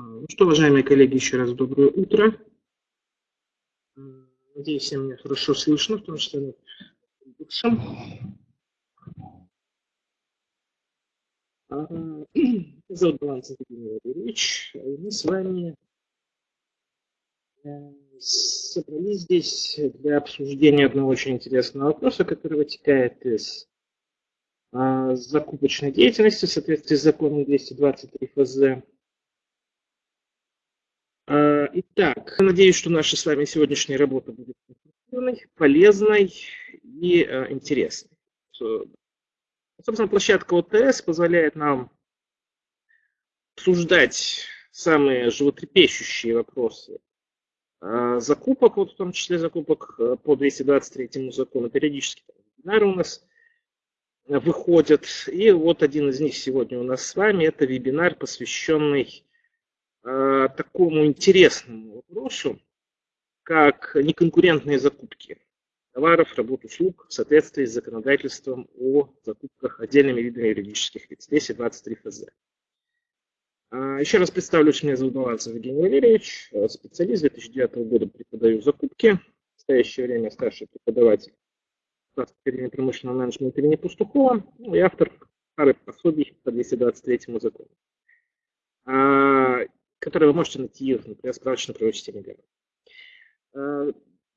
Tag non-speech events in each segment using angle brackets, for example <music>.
Ну что, уважаемые коллеги, еще раз доброе утро. Надеюсь, всем меня хорошо слышно, в том числе на лучшем. Зовут Баланс Евгений Валерьевич. Мы с вами э, собрались здесь для обсуждения одного очень интересного вопроса, который вытекает из а, закупочной деятельности в соответствии с законом 223 ФЗ. А, итак, надеюсь, что наша с вами сегодняшняя работа будет полезной и а, интересной. Собственно, площадка ОТС позволяет нам обсуждать самые животрепещущие вопросы закупок, вот в том числе закупок по 223 закону. Периодически вебинары у нас выходят. И вот один из них сегодня у нас с вами. Это вебинар, посвященный э, такому интересному вопросу, как неконкурентные закупки товаров, работ, услуг в соответствии с законодательством о закупках отдельными видами юридических лиц, 223 ФЗ. Еще раз представлюсь, меня зовут Баланцев Евгений Валерьевич, специалист. 2009 года преподаю закупки, в настоящее время старший преподаватель Академии промышленного менеджмента имени Пастухова. Ну, и автор пары пособий по 223 закону, а, которые вы можете найти, например, в справочной системе а,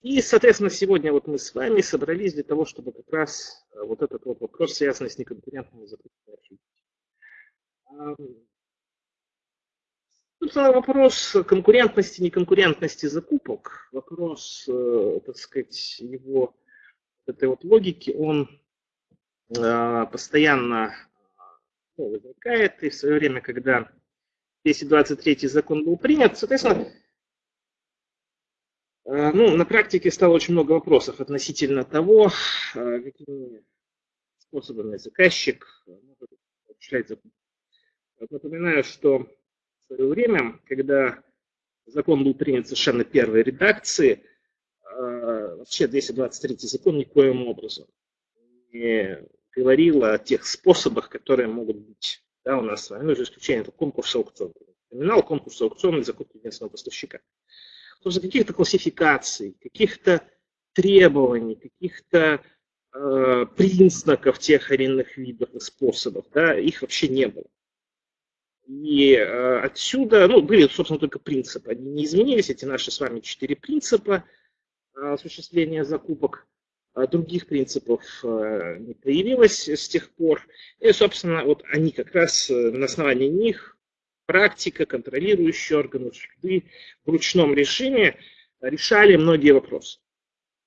И, соответственно, сегодня вот мы с вами собрались для того, чтобы как раз а, вот этот вот вопрос, связанный с неконкурентными обсудить. Собственно, вопрос конкурентности, неконкурентности закупок, вопрос, э, так сказать, его этой вот логики, он постоянно ну, возникает. И в свое время, когда 223 закон был принят, соответственно, э, ну, на практике стало очень много вопросов относительно того, э, какими способами заказчик может осуществлять закон. Напоминаю, что в свое время, когда закон был принят совершенно первой редакции, Э, вообще 223 закон никоим образом не говорил о тех способах, которые могут быть да, у нас с вами, ну, за исключением конкурса аукциона. Терминал конкурса аукциона закупки единственного поставщика. То есть каких-то классификаций, каких-то требований, каких-то э, признаков тех или иных видов и способов, да, их вообще не было. И э, отсюда, ну, были, собственно, только принципы. Они не изменились, эти наши с вами четыре принципа – осуществления закупок. А других принципов э, не появилось с тех пор. И, собственно, вот они как раз э, на основании них практика, контролирующие органы, суды в ручном режиме решали многие вопросы,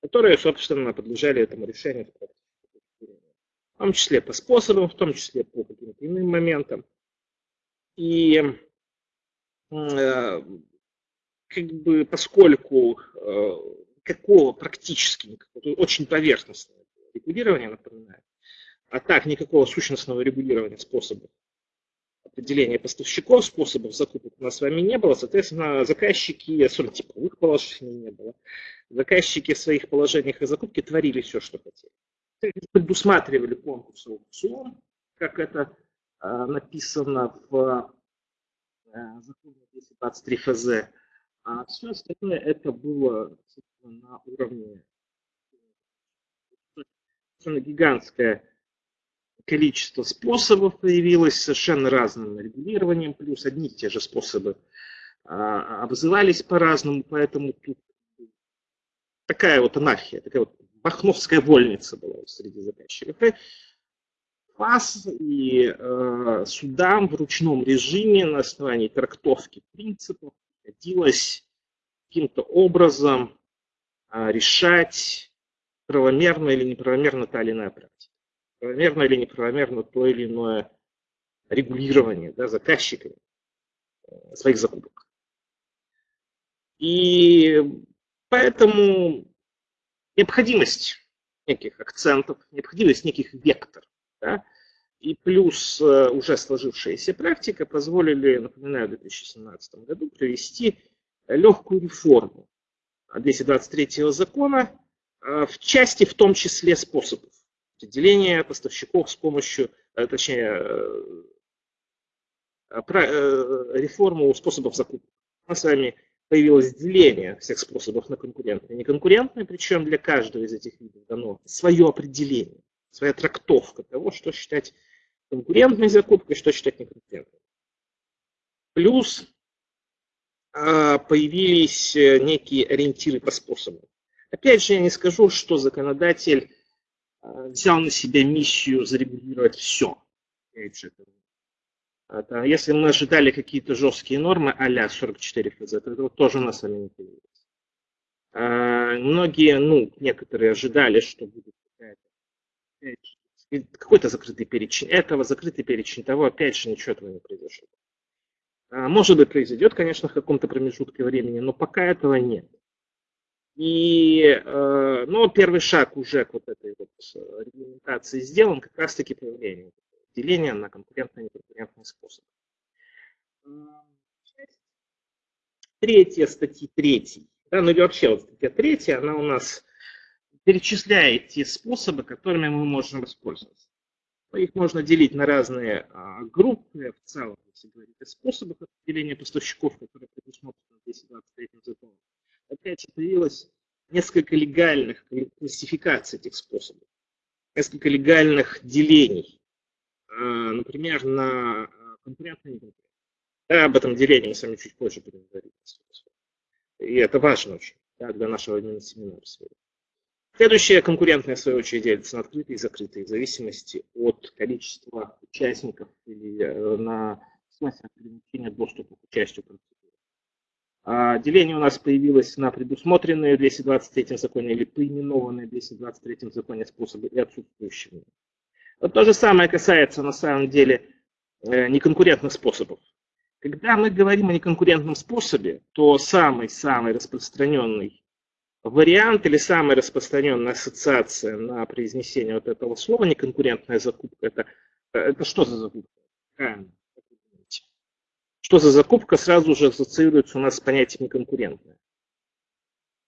которые, собственно, подлежали этому решению в том числе по способам, в том числе по каким-то иным моментам. И э, как бы поскольку никакого практически, никакого, очень поверхностного регулирования, напоминаю, а так никакого сущностного регулирования способов определения поставщиков, способов закупок у нас с вами не было, соответственно, заказчики, особенно типовых положений не было, заказчики в своих положениях и закупке творили все, что хотели. Предусматривали конкурс аукцион, как это а, написано в а, законе 223 ФЗ, а все остальное это было на уровне совершенно гигантское количество способов появилось, совершенно разным регулированием, плюс одни и те же способы а, обзывались по-разному, поэтому тут такая вот анархия, такая вот бахновская вольница была среди заказчиков. И ФАС и э, судам в ручном режиме на основании трактовки принципов приходилось каким-то образом решать, правомерно или неправомерно та или иная практика. Правомерно или неправомерно то или иное регулирование да, заказчиками э, своих закупок. И поэтому необходимость неких акцентов, необходимость неких векторов, да, и плюс э, уже сложившаяся практика позволили, напоминаю, в 2017 году провести легкую реформу 223 закона э, в части, в том числе способов определения поставщиков с помощью, э, точнее, реформу способов закупки. У нас с вами появилось деление всех способов на конкурентные и неконкурентные, причем для каждого из этих видов дано свое определение, своя трактовка того, что считать конкурентной закупкой, что считать неконкурентной. Плюс появились э, некие ориентиры по способам. Опять же, я не скажу, что законодатель а, взял на себя миссию зарегулировать все. Это, если мы ожидали какие-то жесткие нормы а-ля 44 ФЗ, то этого тоже у нас вами не появилось. А, многие, ну, некоторые ожидали, что будет какой-то закрытый перечень этого, закрытый перечень того, опять же, ничего этого не произошло. А, может быть, произойдет, конечно, в каком-то промежутке времени, но пока этого нет. И, э, но первый шаг уже к вот этой вот э, регламентации сделан, как раз-таки появление деления на конкурентные и неконкурентные способы. Третья статья третий, да, ну или вообще вот статья третья, она у нас перечисляет те способы, которыми мы можем воспользоваться. Их можно делить на разные а, группы, в целом, если говорить о способах определения поставщиков, которые предусмотрены 223 законом. Опять же, появилось несколько легальных классификаций этих способов, несколько легальных делений. А, например, на а, конкурентные неконкурентные. Да, об этом делении мы с вами чуть позже будем говорить. И это важно очень да, для нашего именно семинара сегодня. Следующая конкурентная, в свою очередь, делится на открытые и закрытые, в зависимости от количества участников или э, на смысле ограничения доступа к участию процедуры. А деление у нас появилось на предусмотренные в 223 законе или поименованные в 223 законе способы и отсутствующие. Вот то же самое касается на самом деле э, неконкурентных способов. Когда мы говорим о неконкурентном способе, то самый-самый распространенный вариант или самая распространенная ассоциация на произнесение вот этого слова неконкурентная закупка, это, это что за закупка? Что за закупка сразу же ассоциируется у нас с понятием неконкурентная.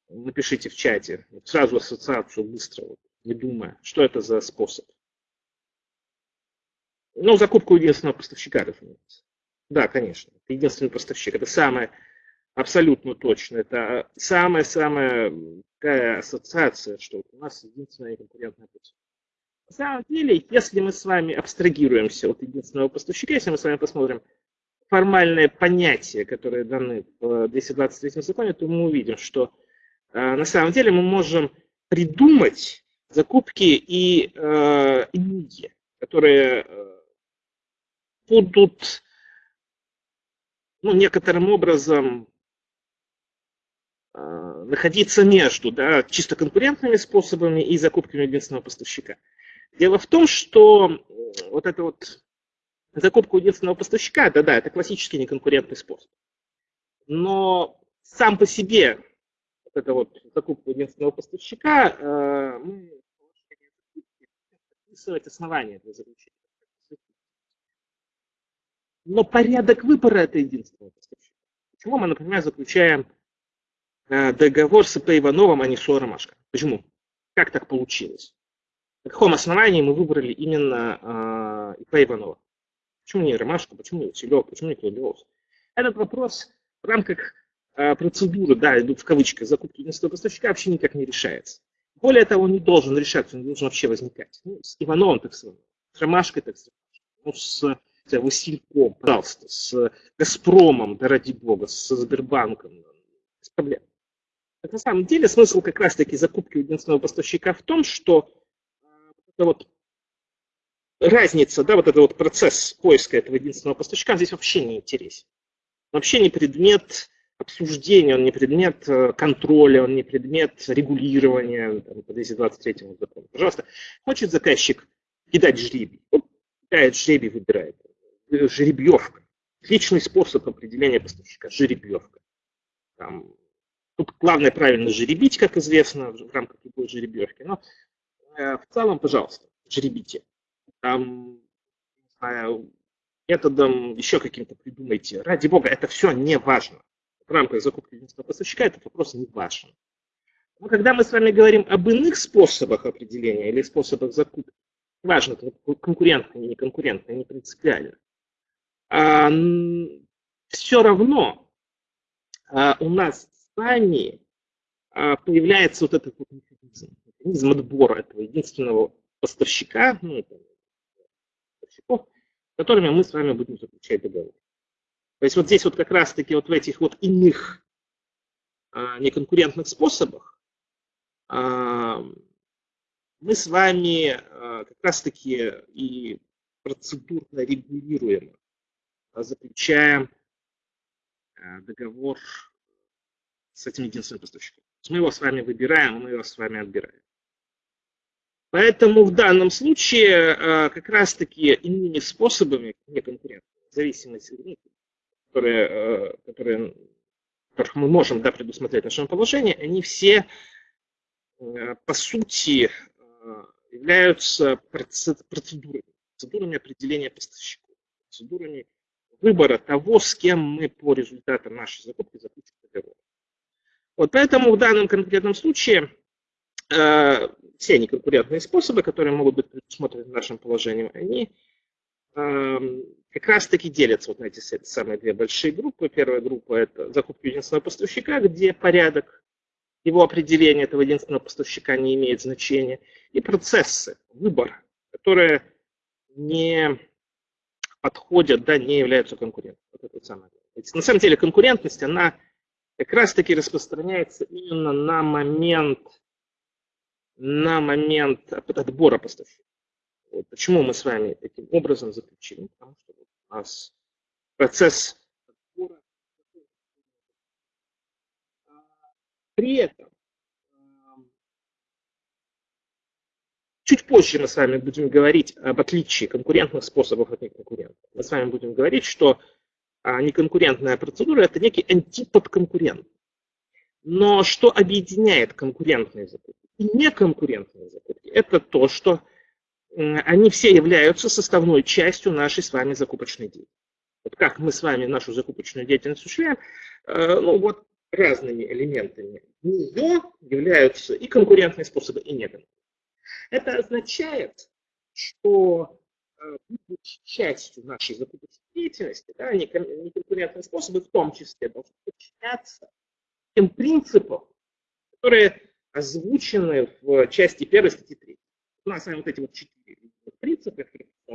Напишите в чате, сразу ассоциацию быстро, не думая, что это за способ. Ну, закупка у единственного поставщика, разумеется. Да, конечно, единственный поставщик. Это самое абсолютно точно. Это самая-самая такая ассоциация, что у нас единственная конкурентная путь. На самом деле, если мы с вами абстрагируемся от единственного поставщика, если мы с вами посмотрим формальные понятия, которые даны в 223 законе, то мы увидим, что э, на самом деле мы можем придумать закупки и э, иные, которые э, будут ну, некоторым образом находиться между да, чисто конкурентными способами и закупками единственного поставщика. Дело в том, что вот эта вот закупка единственного поставщика, да-да, это классический неконкурентный способ. Но сам по себе вот эта вот закупка единственного поставщика, э, мы описывать основания для заключения. Но порядок выбора это единственного поставщика. Почему мы, например, заключаем Э, договор с ИП Ивановым, а не с Ромашко. Почему? Как так получилось? На каком основании мы выбрали именно э, Иванова? Почему не Ромашко, почему не Василев, почему не Клодиос? Этот вопрос в рамках э, процедуры, да, идут в кавычках, закупки единственного поставщика вообще никак не решается. Более того, он не должен решаться, он не должен вообще возникать. Ну, с Ивановым так с с Ромашкой так с ну, с с Васильком, пожалуйста, с Газпромом, да ради бога, с Сбербанком, без проблем. На самом деле смысл как раз-таки закупки у единственного поставщика в том, что э, это вот разница, да, вот этот вот процесс поиска этого единственного поставщика здесь вообще не интересен. Вообще не предмет обсуждения, он не предмет э, контроля, он не предмет регулирования там, по 223 закону. Пожалуйста, хочет заказчик кидать жребий, вот, кидает жребий, выбирает. Э, жеребьевка. Отличный способ определения поставщика, жеребьевка. Там, Тут главное правильно жеребить, как известно, в рамках любой жеребьевки. Но э, в целом, пожалуйста, жеребите. Там, не знаю, методом еще каким-то придумайте. Ради бога, это все не важно. В рамках закупки единственного поставщика этот вопрос не важен. Но когда мы с вами говорим об иных способах определения или способах закупки, важно, конкурентные, не конкурентные, не принципиально. а, все равно а, у нас с вами а, появляется вот этот вот механизм, механизм отбора этого единственного поставщика, ну, поставщиков, с которыми мы с вами будем заключать договор. То есть вот здесь вот как раз-таки вот в этих вот иных а, неконкурентных способах а, мы с вами а, как раз-таки и процедурно регулируем, заключаем договор с этим единственным поставщиком. Мы его с вами выбираем, мы его с вами отбираем. Поэтому в данном случае как раз-таки иными способами, не конкурентными, в зависимости, которые, которые которых мы можем да, предусмотреть в нашем положении, они все, э, по сути, э, являются процедурами, процедурами определения поставщиков, процедурами выбора того, с кем мы по результатам нашей закупки договор. Вот поэтому в данном конкретном случае э, все неконкурентные способы, которые могут быть предусмотрены в нашем положении, они э, как раз таки делятся вот на эти самые две большие группы. Первая группа – это закупка единственного поставщика, где порядок его определения этого единственного поставщика не имеет значения. И процессы, выбор, которые не подходят, да, не являются конкурентом. Вот это самое. На самом деле конкурентность, она как раз таки распространяется именно на момент, на момент отбора поставщика. Вот почему мы с вами таким образом заключили? Потому что у нас процесс отбора. При этом Чуть позже мы с вами будем говорить об отличии конкурентных способов от неконкурентных. Мы с вами будем говорить, что а, неконкурентная процедура – это некий антипод конкурента. Но что объединяет конкурентные закупки и неконкурентные закупки? Это то, что они все являются составной частью нашей с вами закупочной деятельности. Вот как мы с вами нашу закупочную деятельность осуществляем, э, ну вот разными элементами нее являются и конкурентные способы, и неконкурентные. Это означает, что будучи частью нашей закупочной деятельности, да, неконкурентные способы в том числе должны подчиняться тем принципам, которые озвучены в части 1 статьи 3. У нас с вами вот эти вот четыре принципа.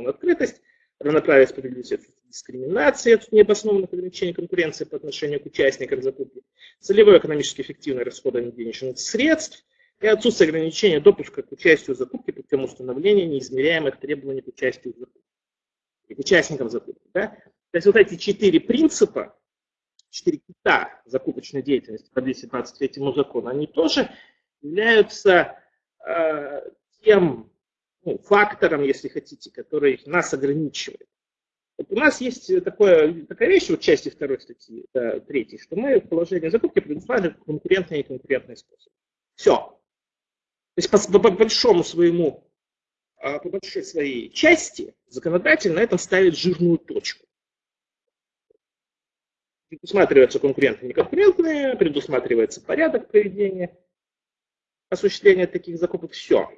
Открытость, равноправие, справедливость, дискриминация от необоснованных ограничений конкуренции по отношению к участникам закупки, целевое экономически эффективное расходование денежных средств и отсутствие ограничения допуска к участию в закупке путем установления неизмеряемых требований к участию в закупке к участникам закупки. Да? То есть вот эти четыре принципа, четыре кита закупочной деятельности по 223 закону, они тоже являются э, тем ну, фактором, если хотите, который нас ограничивает. Вот у нас есть такое, такая вещь в части второй статьи, да, третьей, что мы в положении закупки предусматриваем конкурентные и конкурентные способы. Все. То есть по, по, большому своему, а, по большой своей части законодатель на этом ставит жирную точку. Предусматриваются конкурентные и неконкурентные, предусматривается порядок проведения осуществления таких закупок. Все.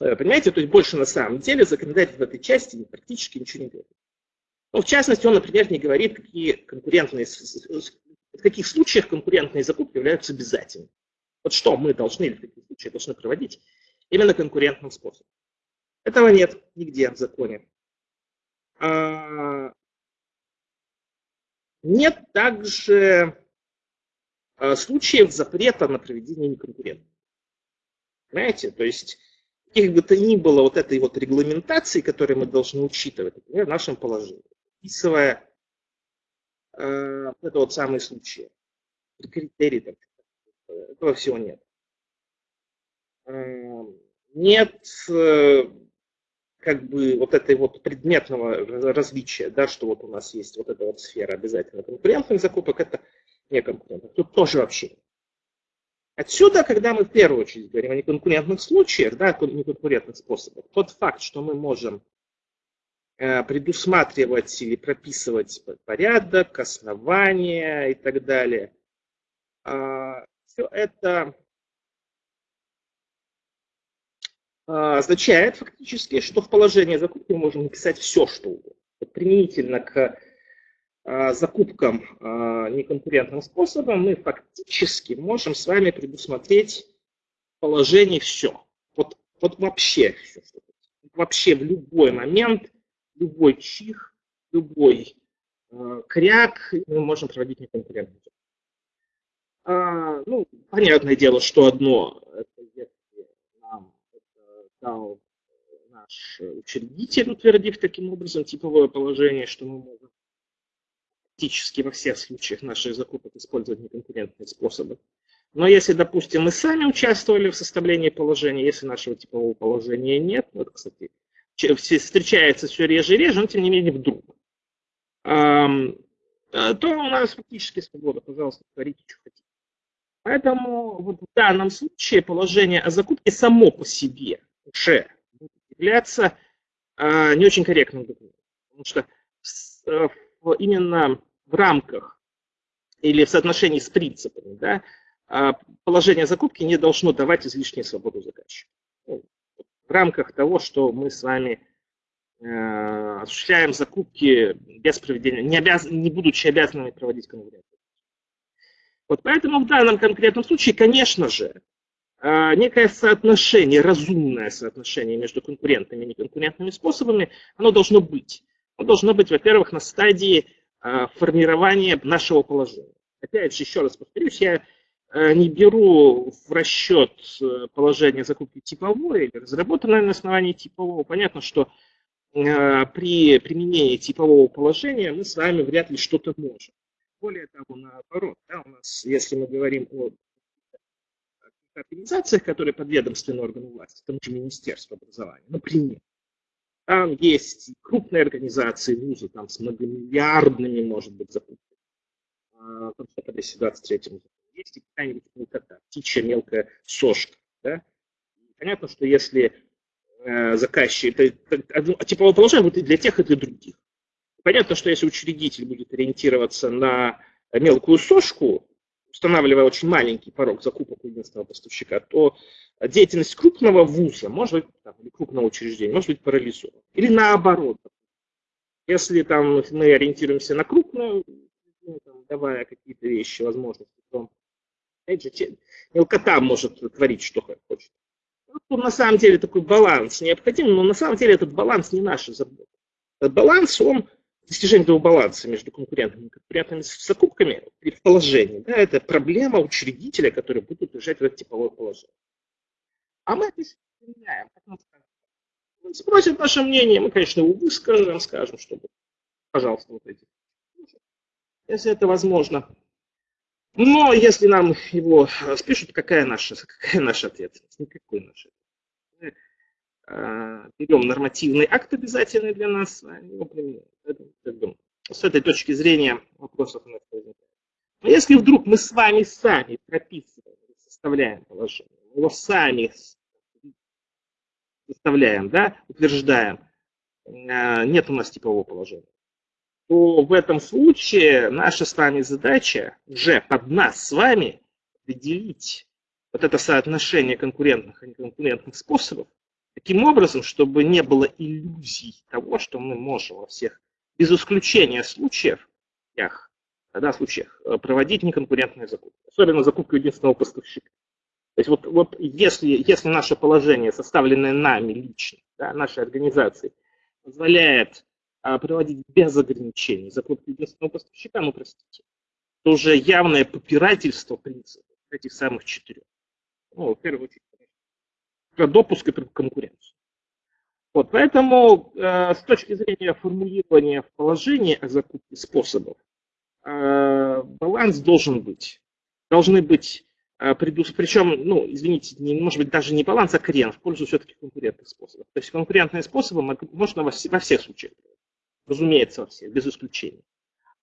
Э, понимаете, то есть больше на самом деле законодатель в этой части практически ничего не говорит. Ну, в частности, он, например, не говорит, какие конкурентные, в каких случаях конкурентные закупки являются обязательными. Вот что мы должны в каких случаях должны проводить именно конкурентным способом. Этого нет нигде в законе. А, нет также а, случаев запрета на проведение неконкурентных. Понимаете? То есть каких бы то ни было вот этой вот регламентации, которую мы должны учитывать, например, в нашем положении, описывая э, это вот самый случай, критерии, там, этого всего нет. Э, нет э, как бы вот этой вот предметного различия, да, что вот у нас есть вот эта вот сфера обязательно конкурентных закупок, это не конкурентных. Тут тоже вообще. Отсюда, когда мы в первую очередь говорим о неконкурентных случаях, да, неконкурентных способах, тот факт, что мы можем э, предусматривать или прописывать порядок, основания и так далее, э, все это э, означает фактически, что в положении закупки мы можем написать все, что угодно. применительно к а, закупкам а, неконкурентным способом, мы фактически можем с вами предусмотреть положение все. Вот, вот вообще все. Вообще в любой момент, любой чих, любой кряк мы можем проводить неконкурентный а, ну, понятное дело, что одно, это если нам это дал наш учредитель, утвердив таким образом типовое положение, что мы можем практически во всех случаях наших закупок использовать неконкурентные способы. Но если, допустим, мы сами участвовали в составлении положения, если нашего типового положения нет, ну, это, кстати, встречается все реже и реже, но тем не менее вдруг, то у нас фактически свобода, пожалуйста, творите, что хотите. Поэтому вот в данном случае положение о закупке само по себе уже являться э, не очень корректным документом. Потому что э, в, именно в рамках или в соотношении с принципами да, э, положение закупки не должно давать излишнюю свободу заказчику. Ну, в рамках того, что мы с вами э, осуществляем закупки без проведения, не, обяз, не будучи обязанными проводить конкуренцию. Вот поэтому в данном конкретном случае, конечно же, а, некое соотношение, разумное соотношение между конкурентными и неконкурентными способами, оно должно быть. Оно должно быть, во-первых, на стадии а, формирования нашего положения. Опять же, еще раз повторюсь, я а, не беру в расчет э, положение закупки типовой или разработанное на основании типового. Понятно, что при применении типового положения мы с вами вряд ли что-то можем. Более того, наоборот, да, у нас, если мы говорим о организациях, которые подведомственны органу власти, тому же Министерство образования, например, там есть крупные организации, вузы там с многомиллиардными, может быть, закупками. А, там что по 223 есть и какая-нибудь мелкота, птичья мелкая сошка. Да? Понятно, что если э, заказчик, это, это, типовое положение будет и для тех, и для других. Понятно, что если учредитель будет ориентироваться на мелкую сошку, устанавливая очень маленький порог закупок единственного поставщика, то деятельность крупного вуза, может быть, там, или крупного учреждения, может быть парализована. Или наоборот. Если там мы ориентируемся на крупную, ну, там, давая какие-то вещи, возможности, то опять же, мелкота может творить, что хочет. Ну, на самом деле такой баланс необходим, но на самом деле этот баланс не наша забота. Этот баланс, он достижение этого баланса между конкурентами и конкурентными закупками при да, это проблема учредителя, который будет держать в это типовое положение. А мы это меняем. Он спросит наше мнение, мы, конечно, его выскажем, скажем, чтобы, пожалуйста, вот эти. Если это возможно. Но если нам его спишут, какая наша, какая наша ответственность? Никакой нашей. Э, берем нормативный акт обязательный для нас, его применяем. Как бы, с этой точки зрения вопросов у нас возникает. Но если вдруг мы с вами сами прописываем, составляем положение, его сами составляем, да, утверждаем, э, нет у нас типового положения, то в этом случае наша с вами задача уже под нас с вами определить вот это соотношение конкурентных и неконкурентных способов, таким образом, чтобы не было иллюзий того, что мы можем во всех, без исключения случаев, да, случаях э, проводить неконкурентные закупки, особенно закупку единственного поставщика. То есть вот, вот если, если наше положение, составленное нами лично, да, нашей организацией, позволяет а, проводить без ограничений закупку единственного поставщика, ну простите, то уже явное попирательство принципов этих самых четырех. Ну, в первую очередь, допуск и конкуренцию. Вот, поэтому э, с точки зрения формулирования в положении о закупке способов, э, баланс должен быть. Должны быть, э, предус... причем, ну, извините, не, может быть даже не баланс, а крен в пользу все-таки конкурентных способов. То есть конкурентные способы можно во, во всех случаях, разумеется, во всех, без исключения.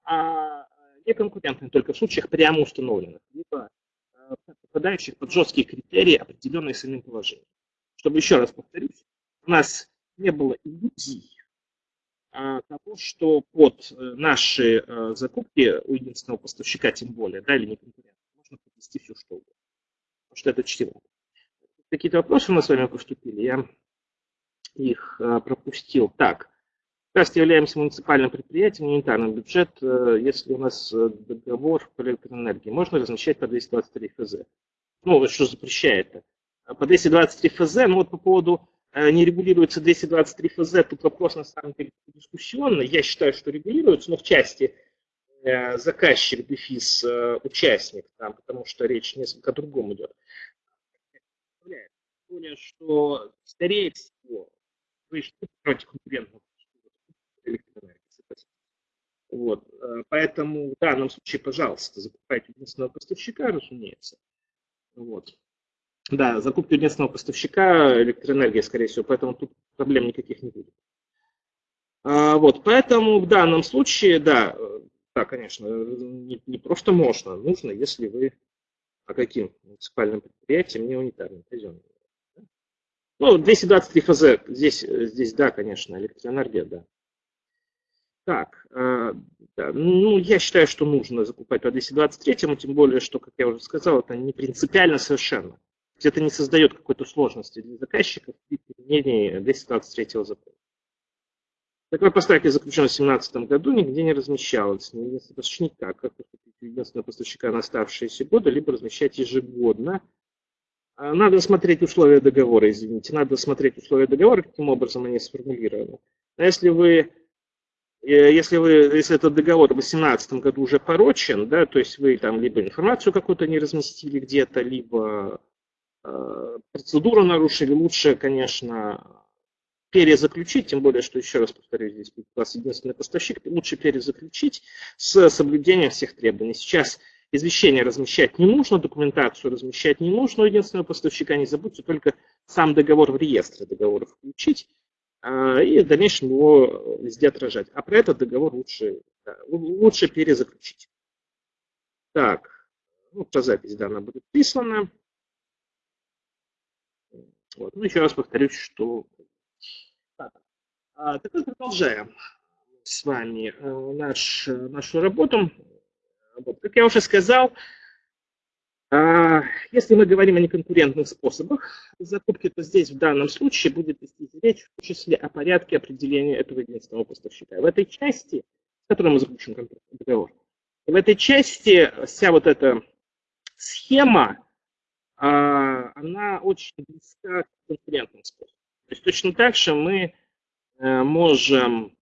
А неконкурентные только в случаях прямо установленных, либо э, попадающих под жесткие критерии, определенные самим положением чтобы еще раз повторюсь, у нас не было иллюзий а, того, что под э, наши а, закупки у единственного поставщика, тем более, да, или не конкурента, можно подвести все что угодно. Потому что это чтиво. Какие-то вопросы у нас с вами поступили, я их а, пропустил. Так, Раз являемся муниципальным предприятием, унитарный бюджет, э, если у нас э, договор по электроэнергии, можно размещать по 223 ФЗ. Ну, что запрещает-то? По 223 ФЗ, ну вот по поводу э, не регулируется 223 ФЗ, тут вопрос на самом деле дискуссионный. Я считаю, что регулируется, но в части заказчик, дефис, участник, там, потому что речь несколько о другом идет. Более, что, скорее всего, вы против конкурентного. Вот. Э, поэтому в данном случае, пожалуйста, закупайте единственного поставщика, разумеется. Вот. Да, закупки единственного поставщика электроэнергии, скорее всего, поэтому тут проблем никаких не будет. А, вот, поэтому в данном случае, да, да, конечно, не, не просто можно, нужно, если вы а каким муниципальным предприятием, не унитарным, казенным. Ну, 223 ФЗ, здесь, здесь да, конечно, электроэнергия, да. Так, э, да, ну, я считаю, что нужно закупать по 223, тем более, что, как я уже сказал, это не принципиально совершенно. Это не создает какой-то сложности для заказчиков при применении 223 закона. Такой поставки заключен в 2017 году, нигде не размещалось. Единственный поставщик никак, как единственного поставщика на оставшиеся годы, либо размещать ежегодно. А, надо смотреть условия договора, извините, надо смотреть условия договора, каким образом они сформулированы. Но если вы если, вы, если этот договор в 2018 году уже порочен, да, то есть вы там либо информацию какую-то не разместили где-то, либо э, процедуру нарушили, лучше, конечно, перезаключить, тем более, что, еще раз повторюсь, здесь у вас единственный поставщик, лучше перезаключить с соблюдением всех требований. Сейчас извещение размещать не нужно, документацию размещать не нужно у единственного поставщика, не забудьте только сам договор в реестре договоров включить, а, и в дальнейшем его везде отражать. А про этот договор лучше, да, лучше перезаключить. Так, ну, про запись данная будет прислана. Вот. Ну, еще раз повторюсь, что... Так, а, так вот продолжаем с вами э, наш, нашу работу. Вот. Как я уже сказал, а, если мы говорим о неконкурентных способах закупки, то здесь в данном случае будет вести речь в том числе о порядке определения этого единственного поставщика. В этой части, с которой мы заключим договор, в этой части вся вот эта схема, она очень близка к конкурентным способам. То есть точно так же мы э, можем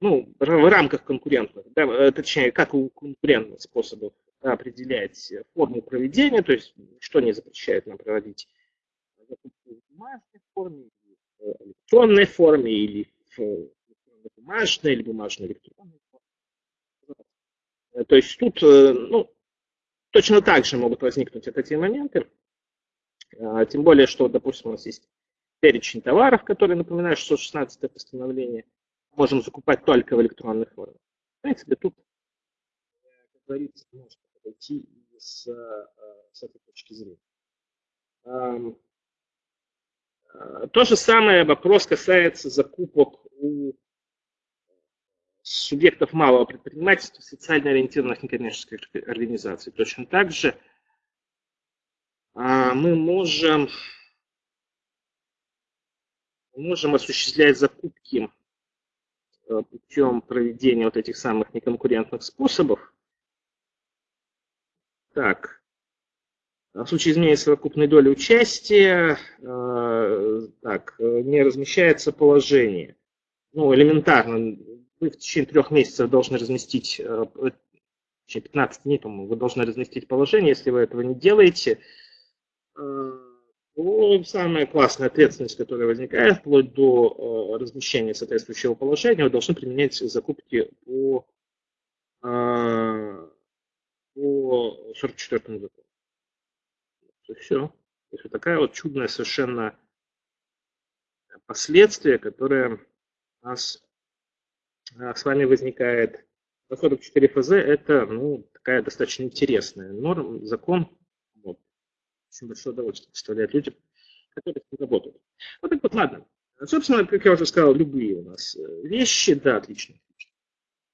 ну, в рамках конкурентных, да, э, точнее, как у конкурентных способов определять форму проведения, то есть что не запрещает нам проводить закупку в бумажной форме, в электронной форме, или в бумажной, или бумажно-электронной форме. То есть тут ну, точно так же могут возникнуть вот эти моменты, а, тем более, что, допустим, у нас есть перечень товаров, которые напоминают 616 постановление, можем закупать только в электронной форме. В принципе, тут, как говорится, можно подойти с, э, с этой точки зрения. Э, то же самое вопрос касается закупок у субъектов малого предпринимательства, социально ориентированных некоммерческих организаций. Точно так же а, мы можем, можем осуществлять закупки э, путем проведения вот этих самых неконкурентных способов, так, в случае изменения совокупной доли участия, э, так, не размещается положение. Ну, элементарно, вы в течение трех месяцев должны разместить, э, в течение 15 дней, по-моему, вы должны разместить положение. Если вы этого не делаете, э, то самая классная ответственность, которая возникает, вплоть до размещения соответствующего положения, вы должны применять закупки по по 44 закону. И все. То есть вот такая вот чудная совершенно последствие, которое нас с вами возникает. По 44 ФЗ это ну, такая достаточно интересная норма, закон. Вот. Очень большое удовольствие представляет людям, которые с ним работают. Вот так вот, ладно. Собственно, как я уже сказал, любые у нас э, вещи, да, отлично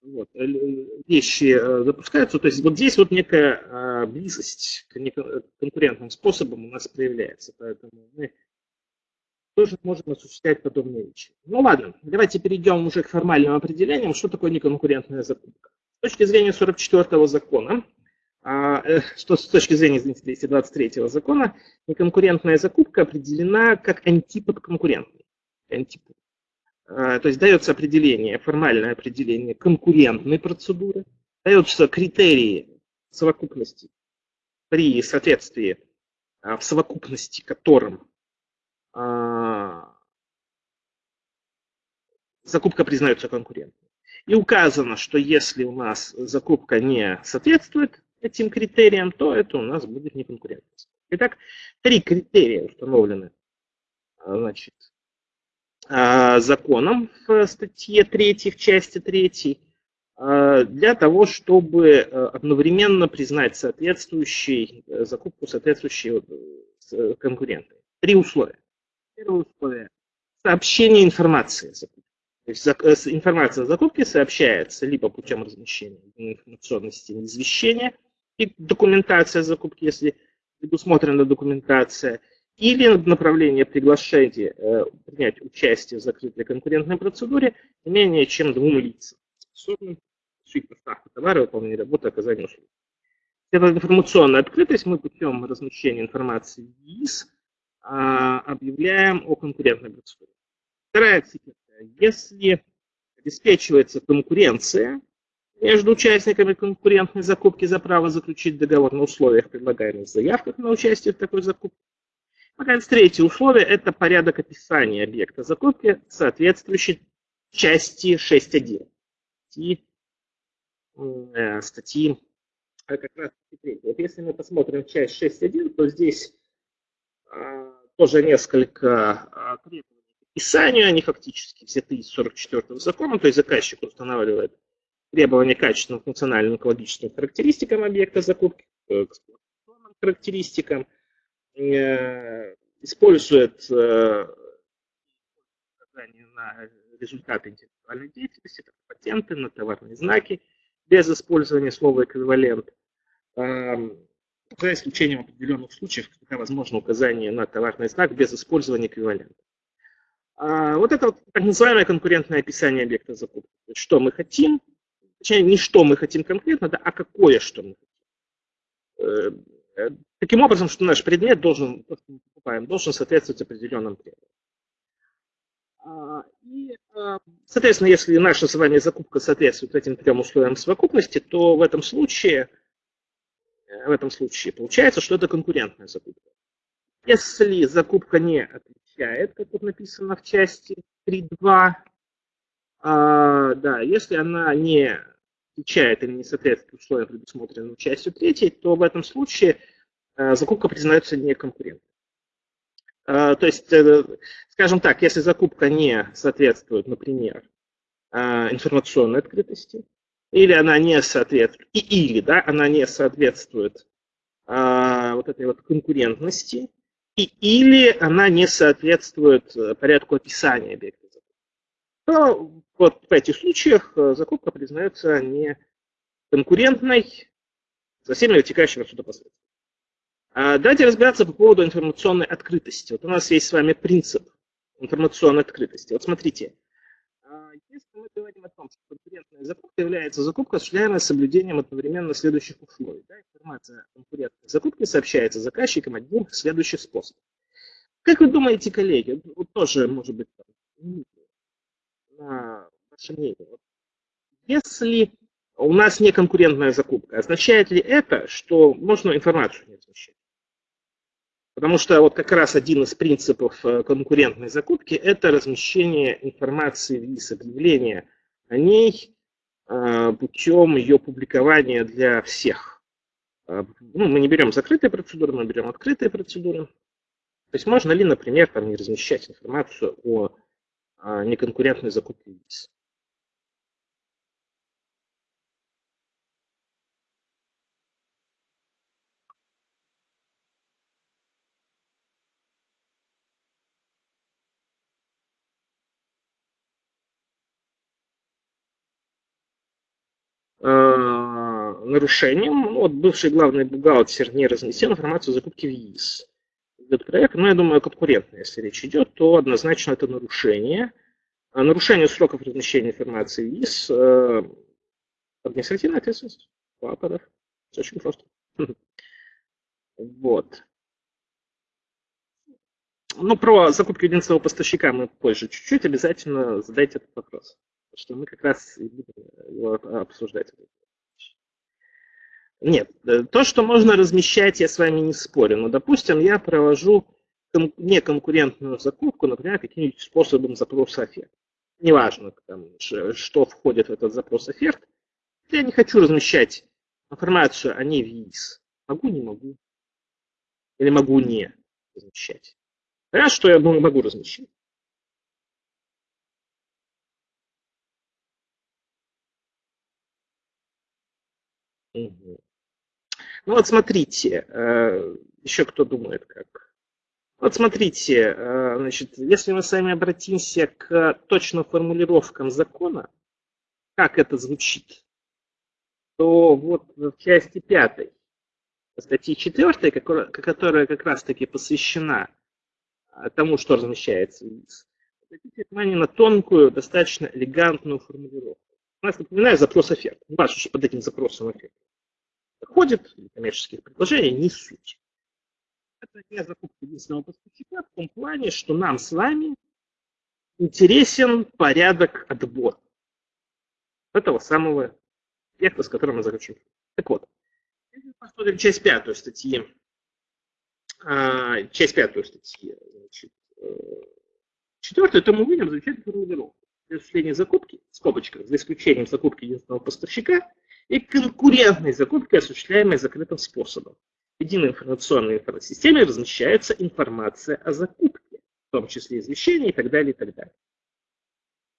вот, э, вещи э, запускаются. То есть вот здесь вот некая а, близость к конкурентным способам у нас проявляется. Поэтому мы тоже можем осуществлять подобные вещи. Ну ладно, давайте перейдем уже к формальным определениям, что такое неконкурентная закупка. С точки зрения 44 закона, а, э, что с точки зрения, извините, 223 закона, неконкурентная закупка определена как антипод конкурентной. Антипод. А, то есть дается определение, формальное определение конкурентной процедуры, даются критерии совокупности при соответствии а, в совокупности которым закупка признается конкурентной. И указано, что если у нас закупка не соответствует этим критериям, то это у нас будет неконкурентность. Итак, три критерия установлены значит, законом в статье 3, в части 3, для того, чтобы одновременно признать соответствующий закупку соответствующей конкуренты. Три условия. Первое условие – сообщение информации. То есть э, информация о закупке сообщается либо путем размещения информационной системы извещения и документация закупки, если предусмотрена документация, или направление приглашения э, принять участие в закрытой конкурентной процедуре не менее чем двум лицам, способным осуществить поставку товара, выполнение работы, оказание услуг. Эта информационная открытость мы путем размещения информации в ЕИС а, объявляем о конкурентной процедуре. Вторая цифра если обеспечивается конкуренция между участниками конкурентной закупки за право заключить договор на условиях, предлагаемых заявках на участие в такой закупке. Наконец, третье условие – это порядок описания объекта закупки, соответствующий части 6.1 статьи, э, статьи э, как раз 3. Вот если мы посмотрим часть 6.1, то здесь тоже несколько э, требований описанию, они фактически взяты из 44 закона, то есть заказчик устанавливает требования качественным функциональным экологическим характеристикам объекта закупки, к эксплуатационным характеристикам, э, использует э, на результаты интеллектуальной деятельности, это патенты на товарные знаки, без использования слова эквивалент, эм, за исключением определенных случаев, когда возможно указание на товарный знак без использования эквивалента. А, вот это вот так называемое конкурентное описание объекта закупки. Что мы хотим, точнее, не что мы хотим конкретно, да, а какое что мы хотим. Э, таким образом, что наш предмет должен, то, что мы покупаем, должен соответствовать определенным требованиям. А, и, а, соответственно, если наша с вами закупка соответствует этим трем условиям совокупности, то в этом случае, в этом случае получается, что это конкурентная закупка. Если закупка не отвечает, как вот написано в части 3.2, а, да, если она не отвечает или не соответствует условиям, предусмотренным частью 3, то в этом случае а, закупка признается неконкурентной. А, то есть, э, скажем так, если закупка не соответствует, например, а, информационной открытости, или она не соответствует, и, или да, она не соответствует а, вот этой вот конкурентности, и, или она не соответствует э, порядку описания объекта. То вот в этих случаях э, закупка признается не конкурентной со всеми вытекающими отсюда последствиями. А давайте разбираться по поводу информационной открытости. Вот у нас есть с вами принцип информационной открытости. Вот смотрите, если мы говорим о том, что конкурентная закупка является закупкой, осуществляемой соблюдением одновременно следующих условий. Да, информация о конкурентной закупке сообщается заказчикам одним из следующих способов. Как вы думаете, коллеги, вот тоже, может быть, на ваше мнение, вот, если у нас не конкурентная закупка, означает ли это, что можно информацию не размещать? Потому что вот как раз один из принципов э, конкурентной закупки – это размещение информации из объявления о ней э, путем ее публикования для всех. Э, ну, мы не берем закрытые процедуры, мы берем открытые процедуры. То есть можно ли, например, там, не размещать информацию о неконкурентной закупке виз? Нарушением. Ну, вот бывший главный бухгалтер не разнесел информацию о закупке в ЕИС. идет проект, но я думаю, конкурентно, если речь идет, то однозначно это нарушение. А нарушение сроков размещения информации ВИС э, административная ответственность. Папоров. Все очень просто. Вот. Ну, про закупки единственного поставщика мы позже чуть-чуть обязательно задайте этот вопрос. Что мы как раз и будем его обсуждать. Нет, э, то, что можно размещать, я с вами не спорю. Но, допустим, я провожу неконкурентную закупку, например, каким-нибудь способом запроса оферт. Неважно, что входит в этот запрос оферт. Я не хочу размещать информацию о ней в ЕИС. Могу, не могу. Или могу не размещать. Понятно, что я могу размещать. Ну вот смотрите, э, еще кто думает как. Вот смотрите, э, значит, если мы с вами обратимся к точным формулировкам закона, как это звучит, то вот в части пятой статьи 4, которая как раз-таки посвящена э, тому, что размещается в обратите внимание на тонкую, достаточно элегантную формулировку. Нас, напоминаю, запрос. Не важно, что под этим запросом оферт доходит, коммерческих предложений, не суть. Это не закупка единственного поставщика в том плане, что нам с вами интересен порядок отбора этого самого объекта, с которым мы заключим. Так вот, если посмотрим часть пятую статьи, а, часть пятую статьи, значит, э, четвертую, то мы увидим замечательную формулировку. При осуществлении закупки, в скобочках, за исключением закупки единственного поставщика, и конкурентной закупки, осуществляемой закрытым способом. В единой информационной системе размещается информация о закупке, в том числе извещения и так далее, и так далее.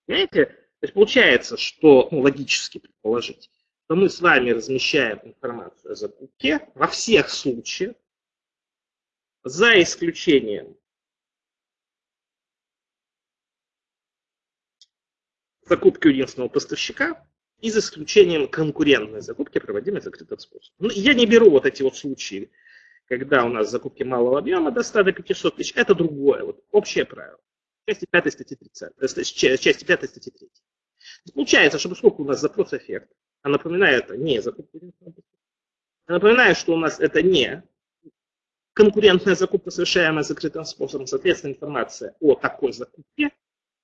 Понимаете? То есть получается, что ну, логически предположить, что мы с вами размещаем информацию о закупке во всех случаях, за исключением закупки у единственного поставщика, и за исключением конкурентной закупки, проводимой закрытым способом. Ну, я не беру вот эти вот случаи, когда у нас закупки малого объема до 100 до 500 тысяч, это другое, вот общее правило. Части 5 статьи 30, э, части 5 статьи 3. Получается, что поскольку у нас запрос эффект, а напоминаю, это не закупка, а напоминаю, что у нас это не конкурентная закупка, совершаемая закрытым способом, соответственно, информация о такой закупке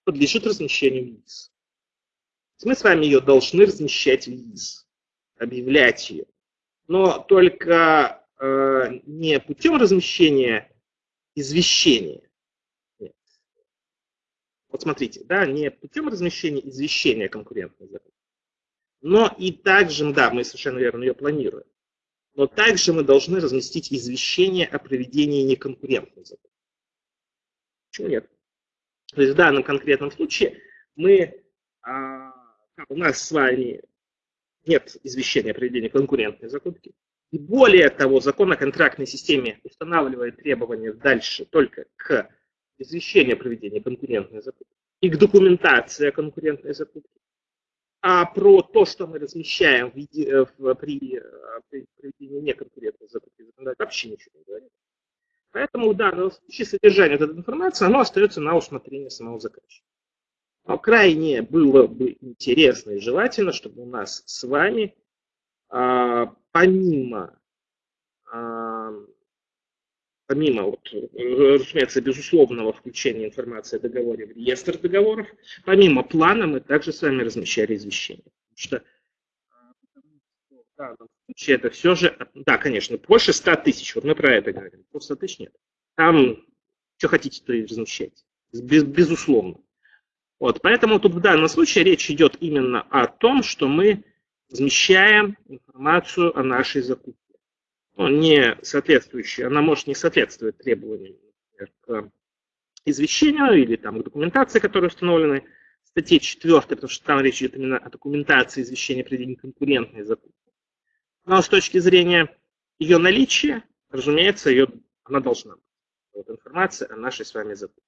подлежит размещению вниз. Мы с вами ее должны размещать в ИИС, объявлять ее. Но только э, не путем размещения извещения. Нет. Вот смотрите, да, не путем размещения извещения конкурентной закупки. Но и также, да, мы совершенно верно ее планируем. Но также мы должны разместить извещение о проведении неконкурентной закупки. Почему нет? То есть в данном конкретном случае мы у нас с вами нет извещения о проведении конкурентной закупки. И более того, закон о контрактной системе устанавливает требования дальше только к извещению о проведении конкурентной закупки и к документации о конкурентной закупке. А про то, что мы размещаем в, виде, в, при, при проведении неконкурентной закупки, вообще ничего не говорит. Поэтому в данном случае содержание этой информации оно остается на усмотрение самого заказчика. Но крайне было бы интересно и желательно, чтобы у нас с вами а, помимо, а, помимо вот, разумеется, безусловного включения информации о договоре в реестр договоров, помимо плана мы также с вами размещали извещение. Потому что а, в случае это все же, да, конечно, больше 100 тысяч, вот мы про это говорим, больше 100 тысяч нет. Там что хотите, то и размещайте, без, безусловно. Вот, поэтому тут в данном случае речь идет именно о том, что мы размещаем информацию о нашей закупке. Ну, не соответствующая, она может не соответствовать требованиям например, к извещению или там, к документации, которые установлены в статье 4, потому что там речь идет именно о документации извещения при конкурентной закупки. Но с точки зрения ее наличия, разумеется, ее, она должна быть. Вот информация о нашей с вами закупке.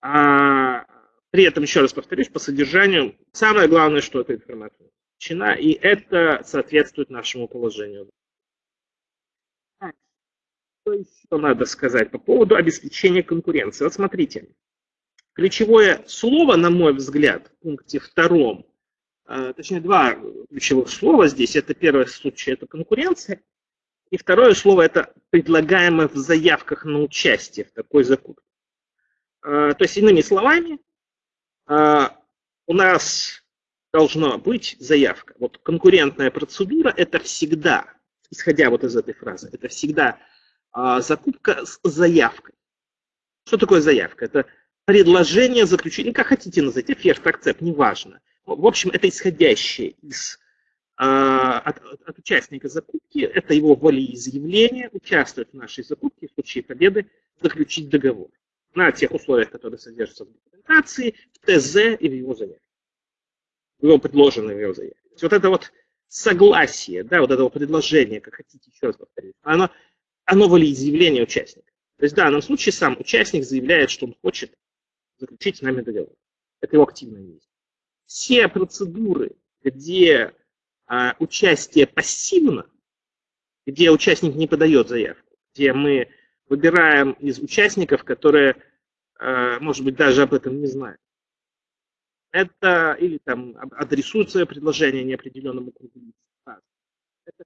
А при этом, еще раз повторюсь, по содержанию, самое главное, что эта информация включена, и это соответствует нашему положению. Что еще надо сказать по поводу обеспечения конкуренции? Вот смотрите, ключевое слово, на мой взгляд, в пункте втором, э, точнее два ключевых слова здесь, это первый случай, это конкуренция, и второе слово это предлагаемое в заявках на участие в такой закупке. Э, то есть, иными словами, у нас должна быть заявка. Вот конкурентная процедура – это всегда, исходя вот из этой фразы, это всегда а, закупка с заявкой. Что такое заявка? Это предложение заключить, ну как хотите называть, оферт, акцепт, неважно. В общем, это исходящее из а, от, от участника закупки, это его волеизъявление, участвовать в нашей закупке, в случае победы заключить договор на тех условиях, которые содержатся в документации, в ТЗ и в его заявке его предложенной в заявке. Вот это вот согласие, да, вот это вот предложение, как хотите еще раз повторить, оно, оно волеизъявление участника. То есть в данном случае сам участник заявляет, что он хочет заключить с нами договор. Это его активное действие. Все процедуры, где а, участие пассивно, где участник не подает заявку, где мы выбираем из участников, которые, а, может быть, даже об этом не знают, это или там адресует свое предложение неопределенному кругу лиц. Это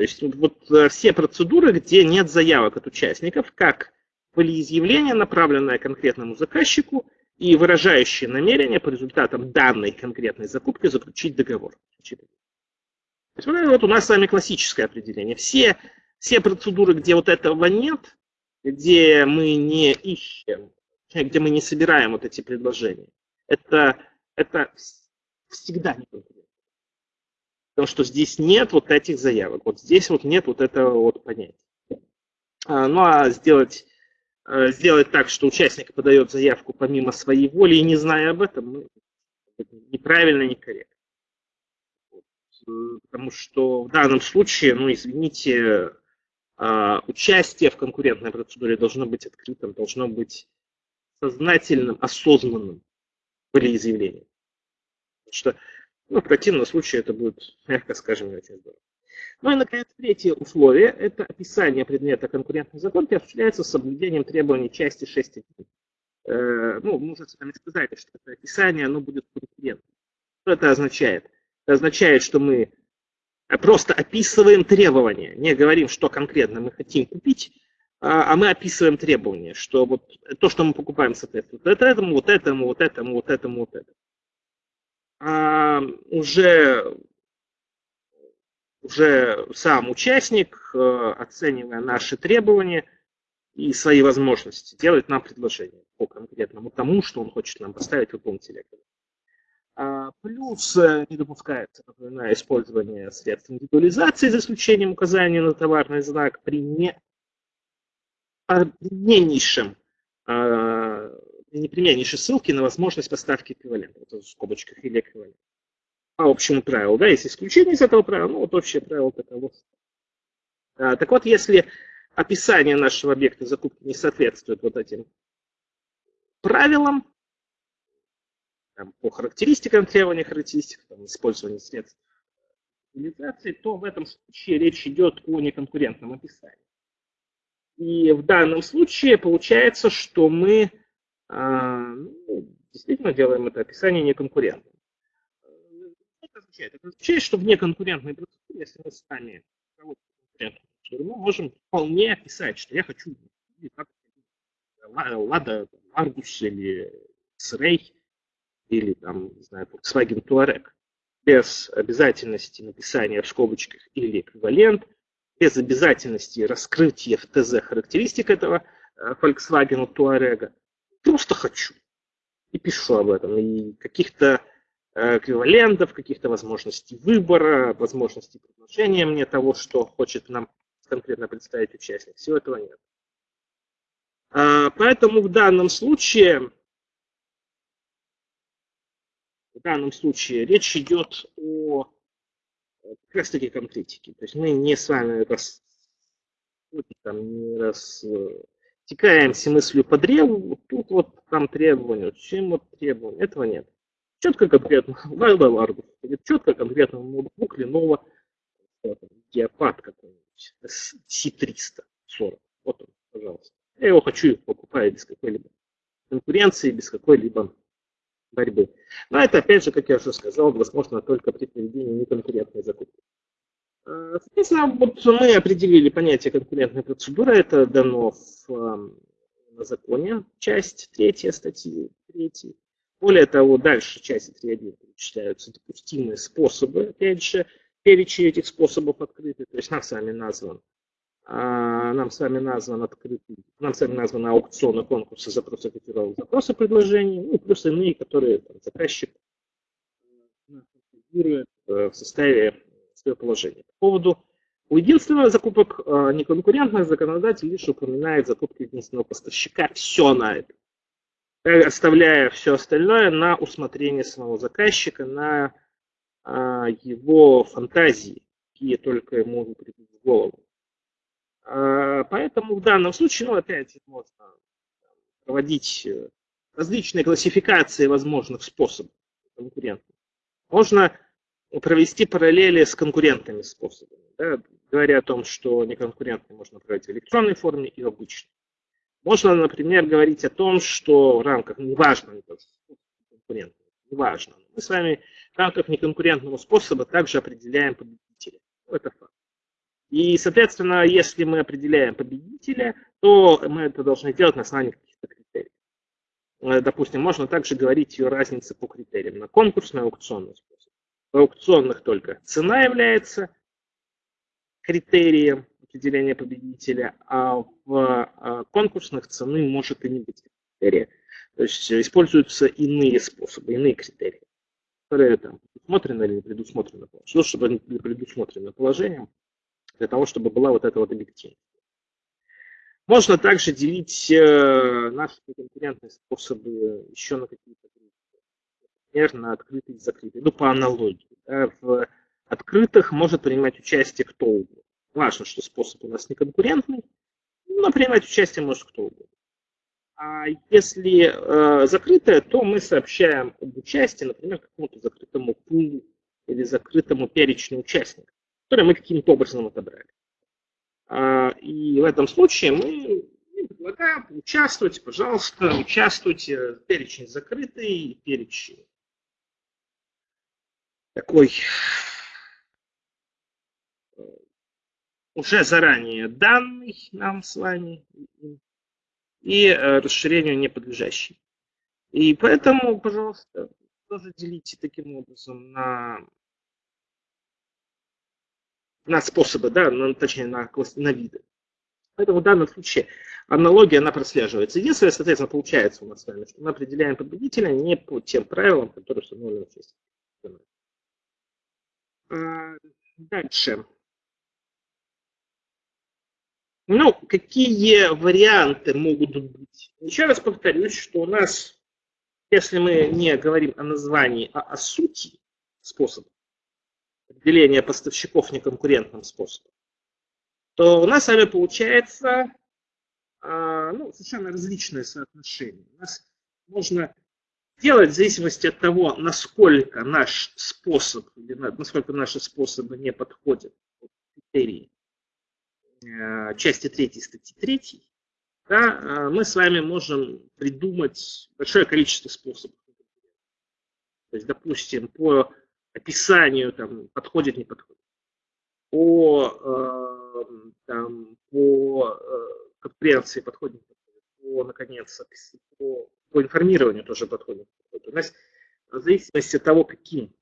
то есть вот э, все процедуры, где нет заявок от участников, как волеизъявление, направленное конкретному заказчику и выражающее намерение по результатам данной конкретной закупки заключить договор. То есть вот, вот у нас с вами классическое определение. Все, все процедуры, где вот этого нет, где мы не ищем где мы не собираем вот эти предложения, это, это всегда не конкуренция. Потому что здесь нет вот этих заявок, вот здесь вот нет вот этого вот понятия. А, ну а сделать, э, сделать так, что участник подает заявку помимо своей воли и не зная об этом, ну, неправильно, некорректно. Потому что в данном случае, ну извините, участие в конкурентной процедуре должно быть открытым, должно быть сознательным, осознанным волеизъявлением. Потому что ну, в противном случае это будет, мягко скажем, не очень здорово. Ну и, наконец, третье условие – это описание предмета конкурентной закупки осуществляется с соблюдением требований части 6.1. Э, ну, мы уже с вами сказали, что это описание оно будет конкурентным. Что это означает? Это означает, что мы просто описываем требования, не говорим, что конкретно мы хотим купить, а, а мы описываем требования, что вот то, что мы покупаем, соответствует вот этому, вот этому, вот этому, вот этому, вот этому. А уже, уже сам участник, э, оценивая наши требования и свои возможности, делает нам предложение по конкретному тому, что он хочет нам поставить в выполнить а, Плюс э, не допускается, использование средств индивидуализации за исключением указания на товарный знак при не непременнейшем, а, непременнейшей ссылки на возможность поставки эквивалента, вот в скобочках или эквивалент. По общему правилу, да, есть исключение из этого правила, ну вот общее правило таково. А, так вот, если описание нашего объекта закупки не соответствует вот этим правилам, по характеристикам, требованиям характеристик, там, использование средств утилизации, то в этом случае речь идет о неконкурентном описании. И в данном случае получается, что мы а, ну, действительно делаем это описание неконкурентным. Это означает? Это означает, что в неконкурентной процедуре, если мы сами мы можем вполне описать, что я хочу Лада Аргус или Срей или там, не знаю, Volkswagen Touareg без обязательности написания в скобочках или эквивалент – без обязательности раскрытия в ТЗ характеристик этого э, Volkswagen Touareg. Просто хочу. И пишу об этом. И каких-то э, эквивалентов, каких-то возможностей выбора, возможностей предложения мне того, что хочет нам конкретно представить участник. Всего этого нет. А, поэтому в данном случае в данном случае речь идет о как раз таки конкретики. То есть мы не с вами рас, там, не растекаемся мыслью по древу, тут вот там требования, чем вот требования, этого нет. Четко конкретно, <laughs> Лайла Ларгус, четко конкретно ноутбук Lenovo, диапад какой-нибудь, C340. Вот он, пожалуйста. Я его хочу, покупаю без какой-либо конкуренции, без какой-либо борьбы. Но это, опять же, как я уже сказал, возможно только при проведении неконкурентной закупки. А, соответственно, вот мы определили понятие конкурентной процедуры. Это дано в на законе, часть третья статьи третьей. Более того, дальше части 3.1 перечисляются допустимые способы, опять же, перечень этих способов открытый, то есть нам с вами назван нам с вами назван открытый, нам с вами названы аукционы, конкурсы, запросы котировок, запросы предложений, ну плюс иные, которые там, заказчик конфигурирует э, в составе своего положения. По поводу у единственного закупок э, неконкурентных законодатель лишь упоминает закупки единственного поставщика. Все на это. Э, оставляя все остальное на усмотрение самого заказчика, на а, его фантазии, какие только ему придут в голову. А, поэтому в данном случае, ну, опять можно проводить э, различные классификации возможных способов конкурентных. Можно провести параллели с конкурентными способами. Да, говоря о том, что неконкурентный можно проводить в электронной форме и в обычной. Можно, например, говорить о том, что в рамках, неважно, конкурентного, неважно, мы с вами в рамках неконкурентного способа также определяем победителя. Это факт. И, соответственно, если мы определяем победителя, то мы это должны делать на основании каких-то критериев. Э, допустим, можно также говорить о разнице по критериям на конкурсный аукционный способ. В аукционных только цена является критерием определения победителя, а в а, конкурсных цены может и не быть критерия. То есть используются иные способы, иные критерии, которые там предусмотрены или не предусмотрены. Что, чтобы предусмотрены положением, для того, чтобы была вот эта вот объективность. Можно также делить э, наши конкурентные способы еще на какие-то группы. Например, на открытые и закрытые. Ну, по аналогии. Да, в открытых может принимать участие кто угодно. Важно, что способ у нас не конкурентный, но принимать участие может кто угодно. А если э, закрытое, то мы сообщаем об участии, например, какому-то закрытому пулу или закрытому перечню участников, которые мы каким-то образом отобрали. А, и в этом случае мы предлагаем участвовать, пожалуйста, участвуйте. Перечень закрытый, перечень такой уже заранее данный нам с вами и э, расширению не подлежащий. И поэтому, пожалуйста, тоже делите таким образом на, на способы, да, на, точнее на, на виды. Поэтому в данном случае аналогия, она прослеживается. Единственное, соответственно, получается у нас с вами, что мы определяем победителя не по тем правилам, которые установлены в системе. А, дальше. Ну, какие варианты могут быть? Еще раз повторюсь, что у нас, если мы не говорим о названии, а о сути способа определения поставщиков неконкурентным способом, то у нас с вами получается а, ну, совершенно различные соотношения. У нас можно делать в зависимости от того, насколько наш способ, или насколько наши способы не подходят под критерии Э, части 3 статьи 3, да, э, мы с вами можем придумать большое количество способов. То есть, допустим, по описанию там, подходит, не подходит. По, э, там, по подходит, не подходит. По, наконец, по, по информированию тоже подходит. У нас в зависимости от того, каким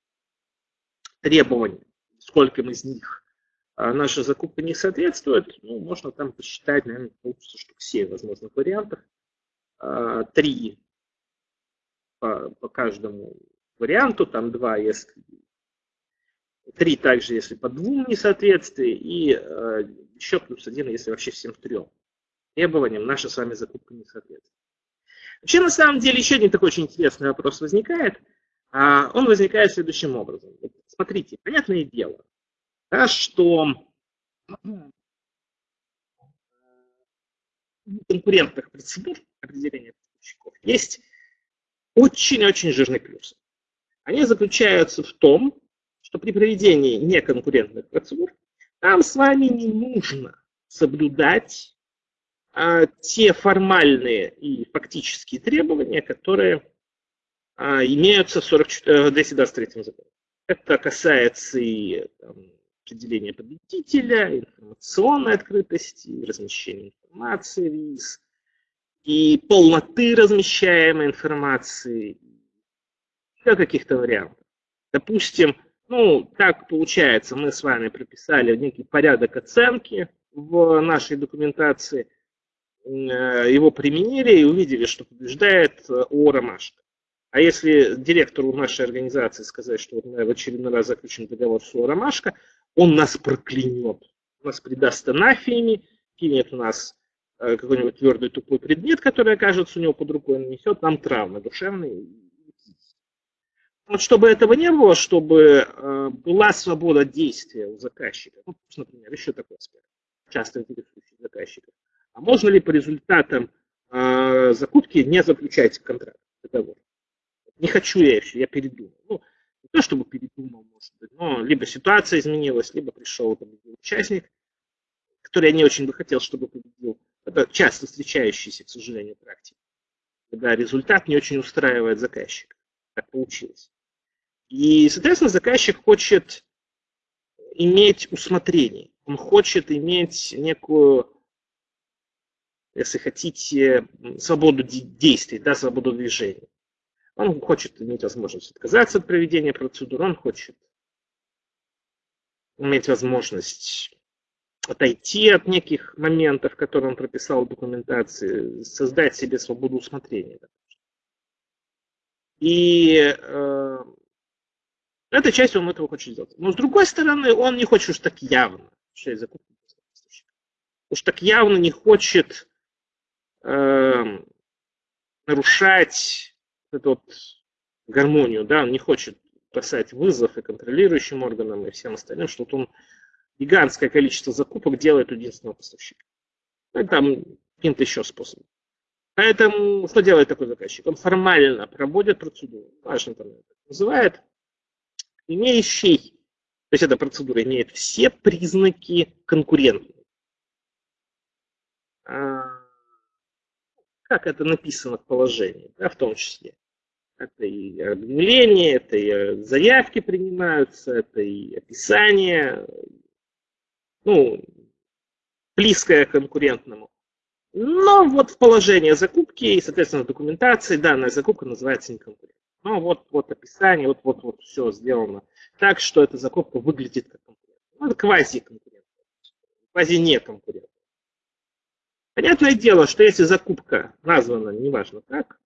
требованиям, сколько из них а наша закупка не соответствует, ну, можно там посчитать, наверное, получится штук 7 возможных вариантов. А, три по, по каждому варианту, там два, если три также, если по двум несоответствия, и э, еще плюс один, если вообще всем трем требованиям наша с вами закупка не соответствует. Вообще, на самом деле, еще один такой очень интересный вопрос возникает. А он возникает следующим образом. Смотрите, понятное дело, да, что конкурентных процедур определения поставщиков есть очень-очень жирный плюс. Они заключаются в том, что при проведении неконкурентных процедур нам с вами не нужно соблюдать а, те формальные и фактические требования, которые а, имеются в 44, 223 законе. Это касается и там, определения победителя, информационной открытости, размещения информации, ВИС, и полноты размещаемой информации, еще каких-то вариантов. Допустим, ну, так получается, мы с вами прописали некий порядок оценки в нашей документации, э, его применили и увидели, что побеждает э, О Ромашка. А если директору нашей организации сказать, что вот в очередной раз заключим договор с О Ромашка, он нас проклянет, нас предаст анафиями, кинет у нас э, какой-нибудь твердый тупой предмет, который окажется у него под рукой, нанесет нам травмы душевные вот чтобы этого не было, чтобы э, была свобода действия у заказчика, ну, например, еще такой аспект, часто интересующий заказчиков. А можно ли по результатам э, закупки не заключать контракт, договор? Не хочу я еще, я передумал. Ну, не то чтобы передумал, может быть, но либо ситуация изменилась, либо пришел победил участник, который я не очень бы хотел, чтобы победил. Это часто встречающийся, к сожалению, практика, когда результат не очень устраивает заказчика. Так получилось. И, соответственно, заказчик хочет иметь усмотрение. Он хочет иметь некую, если хотите, свободу действий, да, свободу движения. Он хочет иметь возможность отказаться от проведения процедуры, он хочет иметь возможность отойти от неких моментов, которые он прописал в документации, создать себе свободу усмотрения. И э, эта часть он этого хочет сделать. Но с другой стороны, он не хочет уж так явно закупку поставщика. Уж так явно не хочет э, нарушать эту вот гармонию, да, он не хочет бросать вызов и контролирующим органам, и всем остальным, что вот он гигантское количество закупок делает у единственного поставщика. Ну, и там каким-то еще способом. Поэтому что делает такой заказчик? Он формально проводит процедуру, важно там это называет, имеющий, то есть эта процедура имеет все признаки конкурентной. А, как это написано в положении, да, в том числе. Это и объявление, это и заявки принимаются, это и описание, ну, близкое к конкурентному. Но вот в положении закупки и, соответственно, документации данная закупка называется неконкурентной. Ну, вот, вот описание, вот, вот, вот все сделано так, что эта закупка выглядит как конкурент. Ну, это квази-конкурент. Квази-не конкурент. Понятное дело, что если закупка названа, неважно как,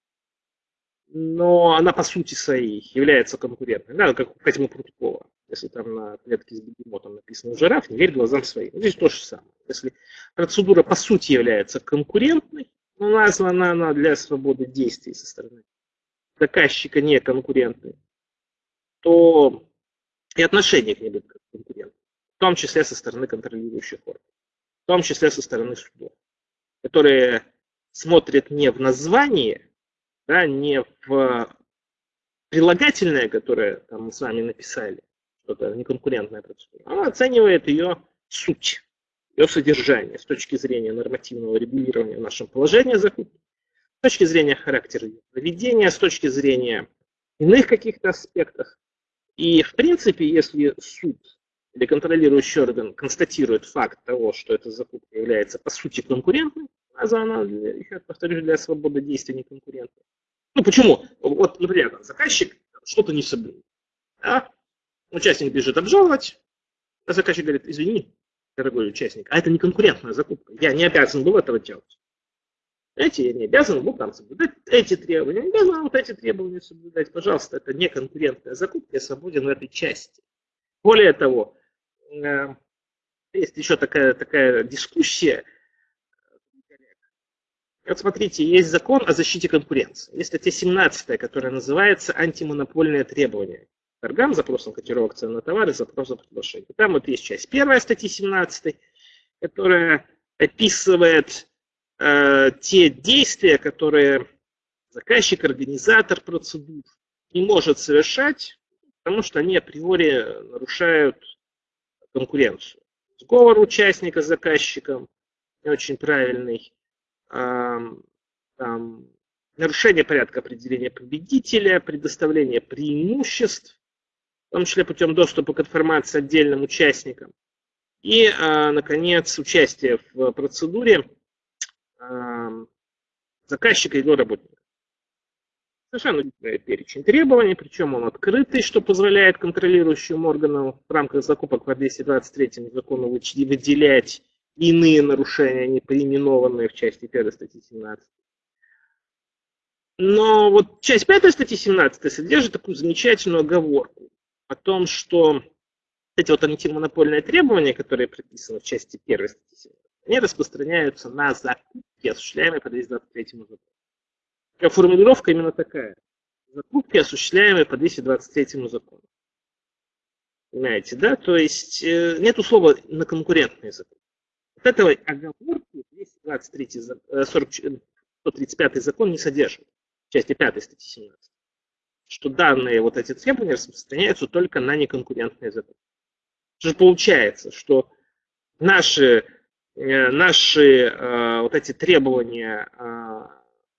но она по сути своей является конкурентной, да, как у Козьмы Прудкова. Если там на клетке с бегемотом написано «жираф», не верь глазам своим. Здесь то же самое. Если процедура по сути является конкурентной, но названа она для свободы действий со стороны заказчика не конкурентный, то и отношение к ней будет конкурент, в том числе со стороны контролирующих органов, в том числе со стороны судов, которые смотрят не в название, да, не в прилагательное, которое там мы с вами написали, что-то неконкурентная процедура, а оценивает ее суть, ее содержание с точки зрения нормативного регулирования в нашем положении закупки, точки зрения характера поведения, с точки зрения иных каких-то аспектов. И, в принципе, если суд или контролирующий орган констатирует факт того, что эта закупка является, по сути, конкурентной, а за она, еще повторюсь, для свободы действия не конкурентна. Ну, почему? Вот, например, заказчик что-то не соблюл. Да? Участник бежит обжаловать, а заказчик говорит, извини, дорогой участник, а это не конкурентная закупка, я не обязан был этого делать. Эти я не обязан был там соблюдать эти требования, не обязан вот эти требования соблюдать. Пожалуйста, это не конкурентная закупка, я свободен в этой части. Более того, э, есть еще такая, такая дискуссия. Вот смотрите, есть закон о защите конкуренции. Есть статья 17, которая называется «Антимонопольные требования» торгам, запросом котировок цен на товары, запросом приглашения. Там вот есть часть первая статьи 17, которая описывает Э, те действия, которые заказчик, организатор процедур не может совершать, потому что они априори нарушают конкуренцию. сговор участника с заказчиком, не очень правильный, там, нарушение порядка определения победителя, предоставление преимуществ, в том числе путем доступа к информации отдельным участникам. И, наконец, участие в процедуре заказчика и его работника. Совершенно перечень требований, причем он открытый, что позволяет контролирующим органам в рамках закупок по 223 закону выделять иные нарушения, не поименованные в части 1 статьи 17. Но вот часть 5 статьи 17 содержит такую замечательную оговорку о том, что эти вот антимонопольные требования, которые прописаны в части 1 статьи 17, они распространяются на закупки, осуществляемые по 223 закону формулировка именно такая. Закупки, осуществляемые по 223 закону. Понимаете, да? То есть э, нет слова на конкурентные закупки. Вот этого оговорки 223, 40, 135 закон не содержит. В части 5 статьи 17. Что данные вот эти требования распространяются только на неконкурентные закупки. Что же получается, что наши, э, наши э, вот эти требования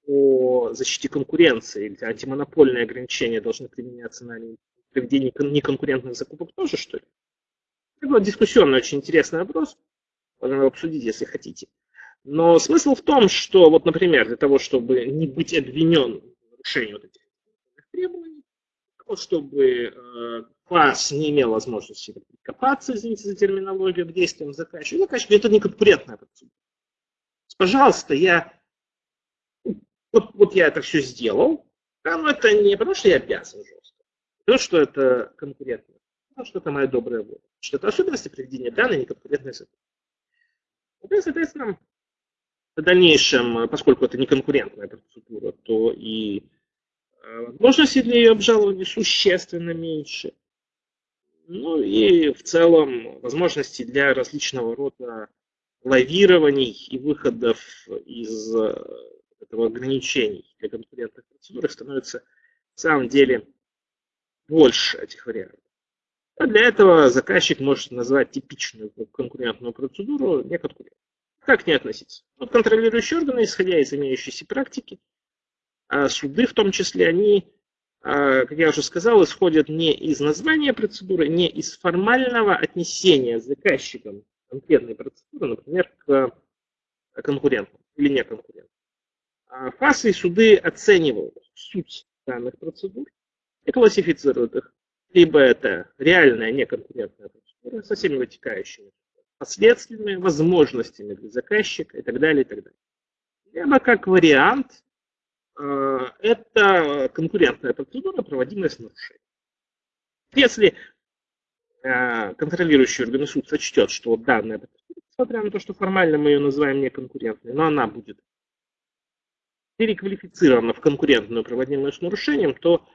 о защите конкуренции или антимонопольные ограничения должны применяться на проведение неконкурентных закупок тоже, что ли? Это был дискуссионный, очень интересный вопрос. Можно его обсудить, если хотите. Но смысл в том, что, вот, например, для того, чтобы не быть обвинен в нарушении вот этих требований, чтобы э, класс не имел возможности копаться, извините за терминологию, к действиям заказчика, заказчик это не конкурентная процедура. Пожалуйста, я вот, вот я это все сделал, да, но это не потому, что я обязан жестко, потому что это конкурентно, потому что это моя добрая воля, что это особенности проведения данной неконкурентной задачи. И, соответственно, в дальнейшем, поскольку это не конкурентная процедура, то и э, возможности для ее обжалования существенно меньше. Ну и в целом возможности для различного рода лавирований и выходов из э, этого ограничений для конкурентных процедур становится в самом деле больше этих вариантов. А для этого заказчик может назвать типичную конкурентную процедуру неконкурентной. Как не относиться? Вот контролирующие органы, исходя из имеющейся практики, а суды в том числе, они, а, как я уже сказал, исходят не из названия процедуры, не из формального отнесения заказчиком конкретной процедуры, например, к конкурентам или неконкурентам. А ФАСы и суды оценивают суть данных процедур и классифицируют их. Либо это реальная неконкурентная процедура со всеми вытекающими последствиями, возможностями для заказчика и так далее, и так далее. Либо как вариант, это конкурентная процедура, проводимая с нарушением. Если э, контролирующий орган суд сочтет, что данная процедура, несмотря на то, что формально мы ее называем неконкурентной, но она будет переквалифицирована в конкурентную, проводимую с нарушением, то,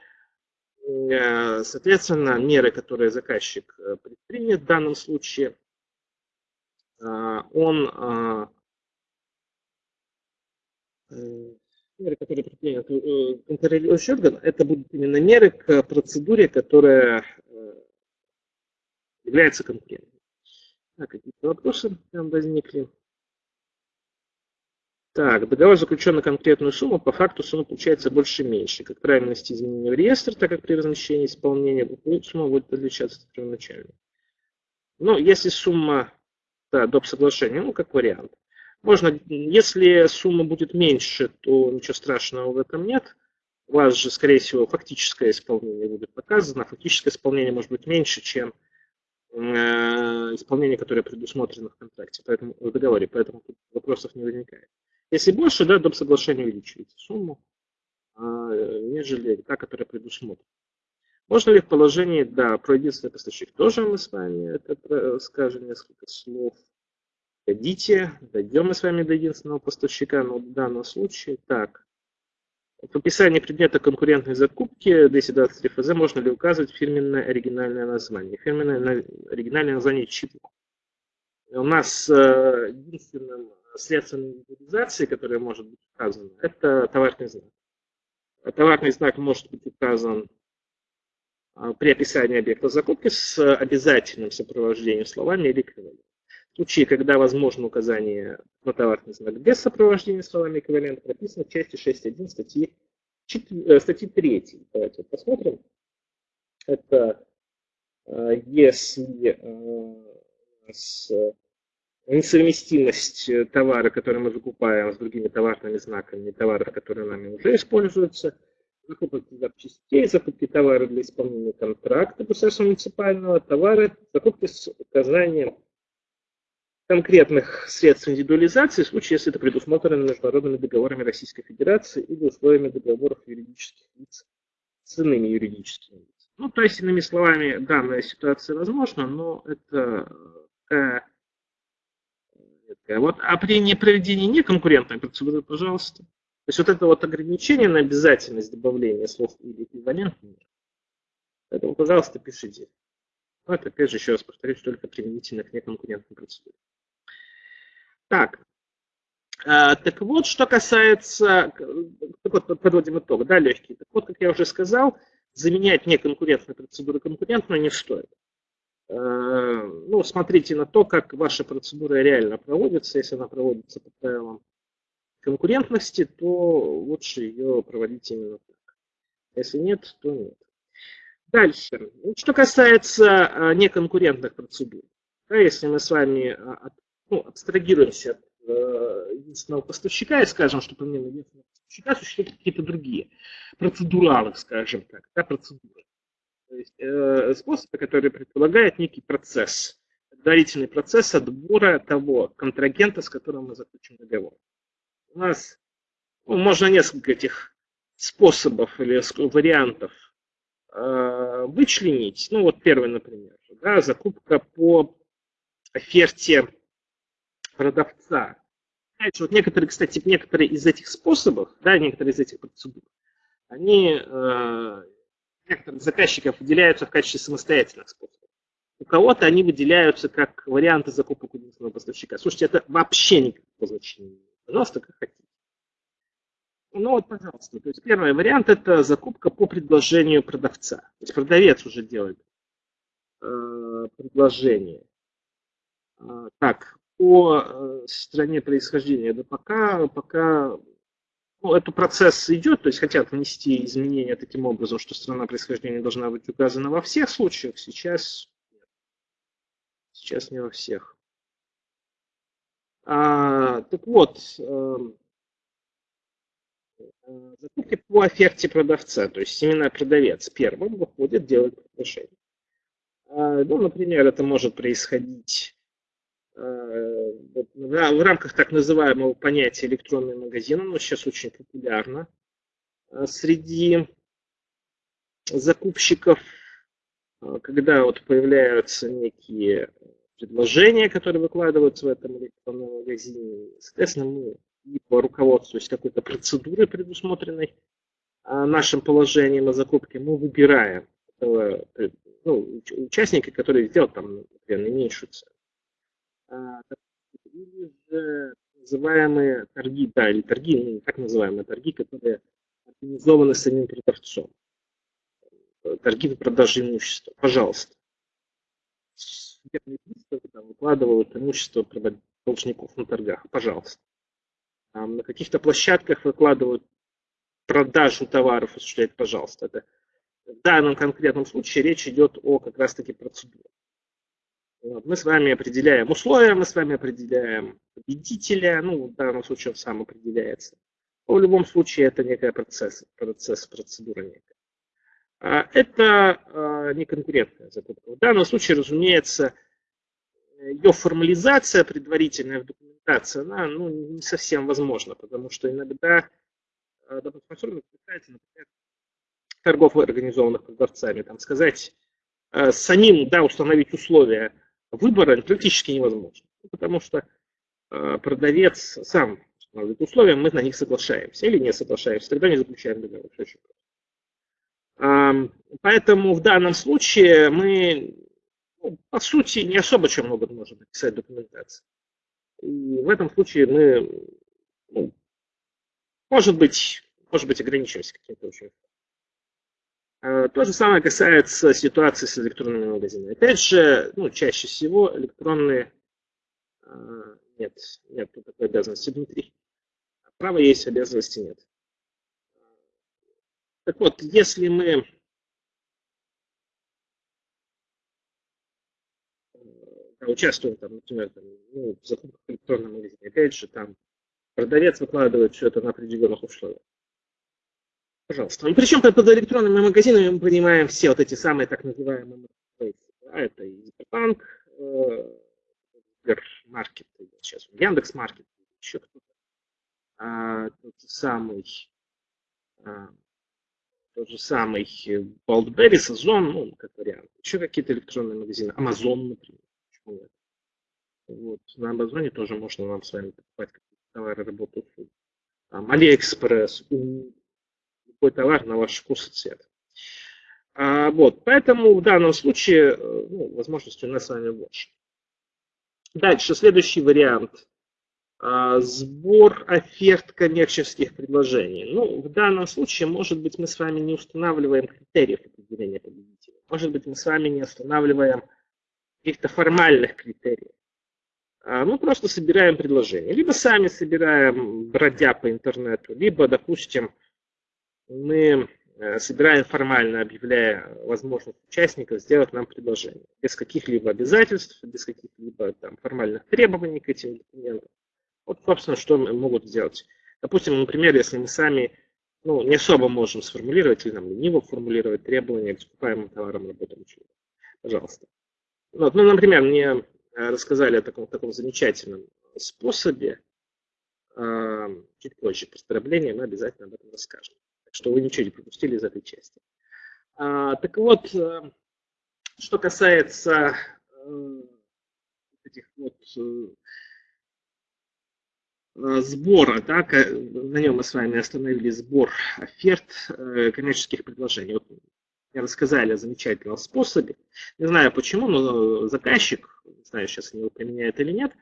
э, соответственно, меры, которые заказчик э, предпринят в данном случае, э, он меры, которые предпримет контролирующий орган, это будут именно меры к процедуре, которая является конкурентной. Так, какие-то вопросы там возникли? Так, договор заключен на конкретную сумму, по факту сумма получается больше-меньше. Как правильно внести изменения в реестр, так как при размещении исполнения сумма будет отличаться от первоначальной. Ну, если сумма, да, доп. соглашения, ну, как вариант. Можно, если сумма будет меньше, то ничего страшного в этом нет. У вас же, скорее всего, фактическое исполнение будет показано. Фактическое исполнение может быть меньше, чем э, исполнение, которое предусмотрено в контракте, поэтому в договоре, поэтому вопросов не возникает. Если больше, да, доп. соглашение увеличивается сумму, а, нежели та, которая предусмотрена. Можно ли в положении, да, про единственный поставщик тоже мы с вами это скажем несколько слов. Дойдите, дойдем мы с вами до единственного поставщика, но в данном случае так. В описании предмета конкурентной закупки 223 ФЗ можно ли указывать фирменное оригинальное название? Фирменное оригинальное название чипа. У нас э, единственным средством индивидуализации, которое может быть указано, это товарный знак. Товарный знак может быть указан а, при описании объекта закупки с обязательным сопровождением словами или эквивалентом. Случае, когда возможно указание на товарный знак без сопровождения словами эквивалент, прописано в части 6.1 статьи, 4, статьи 3. Давайте посмотрим. Это если с несовместимость товара, который мы закупаем с другими товарными знаками, товары, которые нами уже используются, закупки запчастей, закупки товара для исполнения контракта государства муниципального, товары, закупки с указанием конкретных средств индивидуализации, в случае, если это предусмотрено международными договорами Российской Федерации или условиями договоров юридических лиц с иными юридическими лицами. Ну, то есть, иными словами, данная ситуация возможна, но это такая вот, а при непроведении неконкурентной процедуры, пожалуйста. То есть вот это вот ограничение на обязательность добавления слов или эквивалентных, поэтому, пожалуйста, пишите. Но это, опять же, еще раз повторюсь, только применительно к неконкурентной процедуре. Так, а, так вот, что касается, так вот, подводим итог, да, легкий. Так вот, как я уже сказал, заменять неконкурентную процедуру конкурентной не стоит. А, ну, смотрите на то, как ваша процедура реально проводится. Если она проводится по правилам конкурентности, то лучше ее проводить именно так. Если нет, то нет. Дальше. Что касается а, неконкурентных процедур. Да, если мы с вами ну, абстрагируемся от э, единственного поставщика и скажем, что помимо единственного поставщика существуют какие-то другие процедуралы, скажем так, да, процедуры. То есть э, способы, которые предполагают некий процесс, предварительный процесс отбора того контрагента, с которым мы заключим договор у нас ну, можно несколько этих способов или вариантов э, вычленить. Ну вот первый, например, да, закупка по оферте продавца. Знаете, вот некоторые, кстати, некоторые из этих способов, да, некоторые из этих процедур, они э, некоторых заказчиков выделяются в качестве самостоятельных способов. У кого-то они выделяются как варианты закупок у единственного поставщика. Слушайте, это вообще никакого значения не имеет. Пожалуйста, как хотите. Ну вот, пожалуйста. То есть первый вариант это закупка по предложению продавца. То есть продавец уже делает э, предложение. Э, так, по э, стране происхождения, да пока, пока ну, этот процесс идет, то есть хотят внести изменения таким образом, что страна происхождения должна быть указана во всех случаях, сейчас, сейчас не во всех. А, так вот, эм, э, закупки по оферте продавца, то есть именно продавец первым выходит, делать предложение. А, ну, например, это может происходить в рамках так называемого понятия электронный магазин, оно сейчас очень популярно э, среди закупщиков, когда вот появляются некие предложения, которые выкладываются в этом электронном магазине. Соответственно, мы либо руководствуясь какой-то процедурой, предусмотренной а, нашим положением о закупке, мы выбираем этого, ну, участника, который сделал там, например, наименьшую цену. А, или же называемые торги, да, или торги, ну, так называемые торги, которые организованы самим продавцом. Торги по продаже имущества. Пожалуйста судебные приставы там, выкладывают имущество должников на торгах. Пожалуйста. Там, на каких-то площадках выкладывают продажу товаров, осуществляет, пожалуйста. Это, в данном конкретном случае речь идет о как раз-таки процедуре. Мы с вами определяем условия, мы с вами определяем победителя, ну, в данном случае он сам определяется. Но в любом случае это некая процесс, процесс, процедура некая. А, это а, не конкурентная закупка. В данном случае, разумеется, ее формализация предварительная в документации, она ну, не совсем возможна, потому что иногда, а, допустим, например, торгов, организованных продавцами, там, сказать, самим да, установить условия выбора практически невозможно, потому что продавец сам устанавливает условия, мы на них соглашаемся или не соглашаемся, тогда не заключаем договор. Поэтому в данном случае мы, ну, по сути, не особо чем много можем написать документации. И в этом случае мы, ну, может быть, может быть, ограничимся каким-то очень. А, то же самое касается ситуации с электронными магазинами. Опять же, ну, чаще всего электронные Нет, нет такой обязанности, Дмитрий. Право есть, обязанности нет. Так вот, если мы участвуем, там, например, там, ну, в закупках в электронном магазине, опять же, там продавец выкладывает все это на определенных условиях. Пожалуйста. Ну, причем под электронными магазинами мы понимаем все вот эти самые так называемые маркетплейсы. Да, это и Сбербанк, э, Сбермаркет, сейчас Яндекс Маркет, еще кто-то. А, тот самый, а, тот же самый Wildberries, Озон, ну, как вариант. Еще какие-то электронные магазины, Amazon, например. Почему нет? Вот. На Амазоне тоже можно нам с вами покупать какие-то товары, работу, услуги. Там, Алиэкспресс, любой товар на ваш вкус и цвет. А, вот, поэтому в данном случае э, ну, возможности у нас с вами больше. Дальше, следующий вариант. А, сбор оферт коммерческих предложений. Ну, в данном случае, может быть, мы с вами не устанавливаем критериев определения победителя. Может быть, мы с вами не устанавливаем каких-то формальных критериев. А, мы просто собираем предложения. Либо сами собираем, бродя по интернету, либо, допустим, мы э, собираем формально, объявляя возможность участников сделать нам предложение. Без каких-либо обязательств, без каких-либо формальных требований к этим документам. Вот, собственно, что могут сделать. Допустим, например, если мы сами ну, не особо можем сформулировать или нам лениво формулировать требования к закупаемым товарам, работам. Пожалуйста. Вот, ну, например, мне э, рассказали о таком, таком замечательном способе. А, чуть позже, поздравления мы обязательно об этом расскажем. Что вы ничего не пропустили из этой части. А, так вот, э, что касается э, этих вот сбора, да, на нем мы с вами остановили сбор оферт коммерческих предложений. Вот мне рассказали о замечательном способе. Не знаю почему, но заказчик, не знаю, сейчас они его применяют или нет,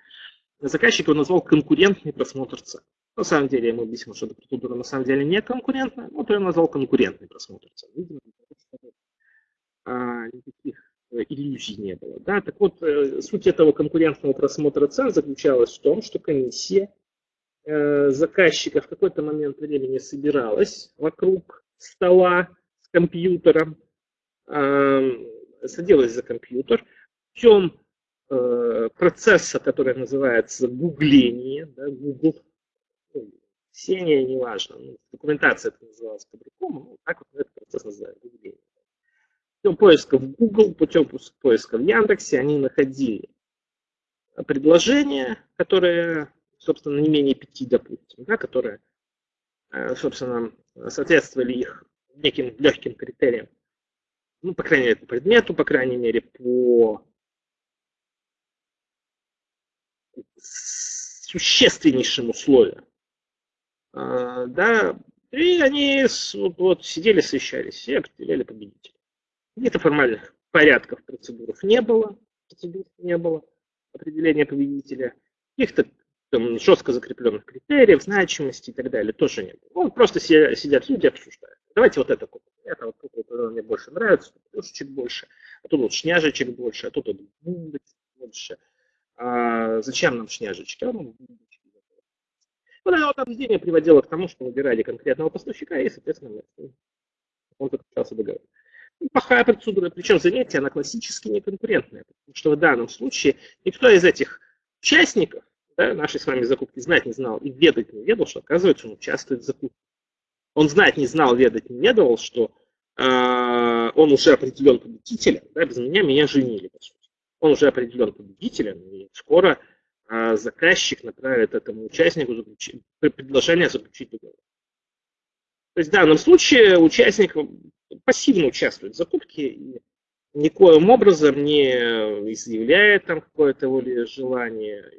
заказчик его назвал конкурентный просмотр цен. На самом деле, ему объяснил, что эта процедура на самом деле не конкурентная, но я назвал конкурентный просмотр цен. Видимо, а, никаких э, иллюзий не было. Да? Так вот, э, суть этого конкурентного просмотра цен заключалась в том, что комиссия э, заказчика в какой-то момент времени собиралась вокруг стола, компьютером, садилась за компьютер, путем э, процесса, который называется гугление, да, Google, сение, неважно, ну, документация это называлась по-другому, ну, так вот этот процесс называется гугление. Путем поиска в Google, путем поиска в Яндексе они находили предложения, которые, собственно, не менее пяти, допустим, да, которые, э, собственно, соответствовали их неким легким критериям. Ну, по крайней мере, по предмету, по крайней мере, по существеннейшим условиям. А, да, и они вот, вот, сидели, совещались и определяли победителя. Каких-то формальных порядков, процедур не было, процедур не было определения победителя. Каких-то там, жестко закрепленных критериев, значимости и так далее тоже не было. Ну, просто сидят люди, обсуждают. Давайте вот это купим. Это вот тут вот, мне больше нравится, тут плюшечек больше, а тут вот шняжечек больше, а тут вот больше. А зачем нам шняжечки? А ну, вот это вот обсуждение приводило к тому, что выбирали конкретного поставщика и, соответственно, он заключался договор. Плохая процедура, причем, заметьте, она классически неконкурентная, потому что в данном случае никто из этих участников да, нашей с вами закупки знать не знал и ведать не ведал, что, оказывается, он участвует в закупке. Он знать не знал, ведать не ведал, что э, он уже определен победителем, да, без меня меня женили, по сути. Он уже определен победителем, и скоро э, заказчик направит этому участнику предложение заключить договор. То есть в данном случае участник пассивно участвует в закупке и никоим образом не изъявляет там какое-то желание,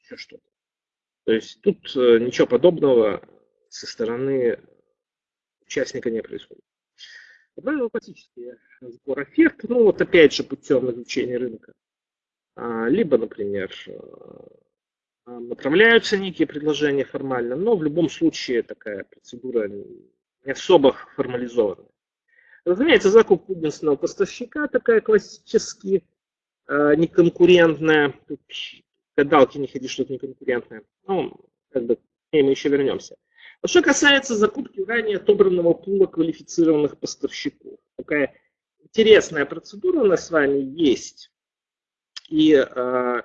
еще что-то. То есть тут э, ничего подобного со стороны участника не происходит. Правило классический сбор оферт, ну вот опять же путем изучения рынка. А, либо, например, э, направляются некие предложения формально, но в любом случае такая процедура не особо формализованная. Разумеется, закуп единственного поставщика, такая классический э, неконкурентное. Тут гадалки не ходи, что это неконкурентное. Ну, как бы, к ней мы еще вернемся. А что касается закупки ранее отобранного пула квалифицированных поставщиков, такая интересная процедура у нас с вами есть. И, э,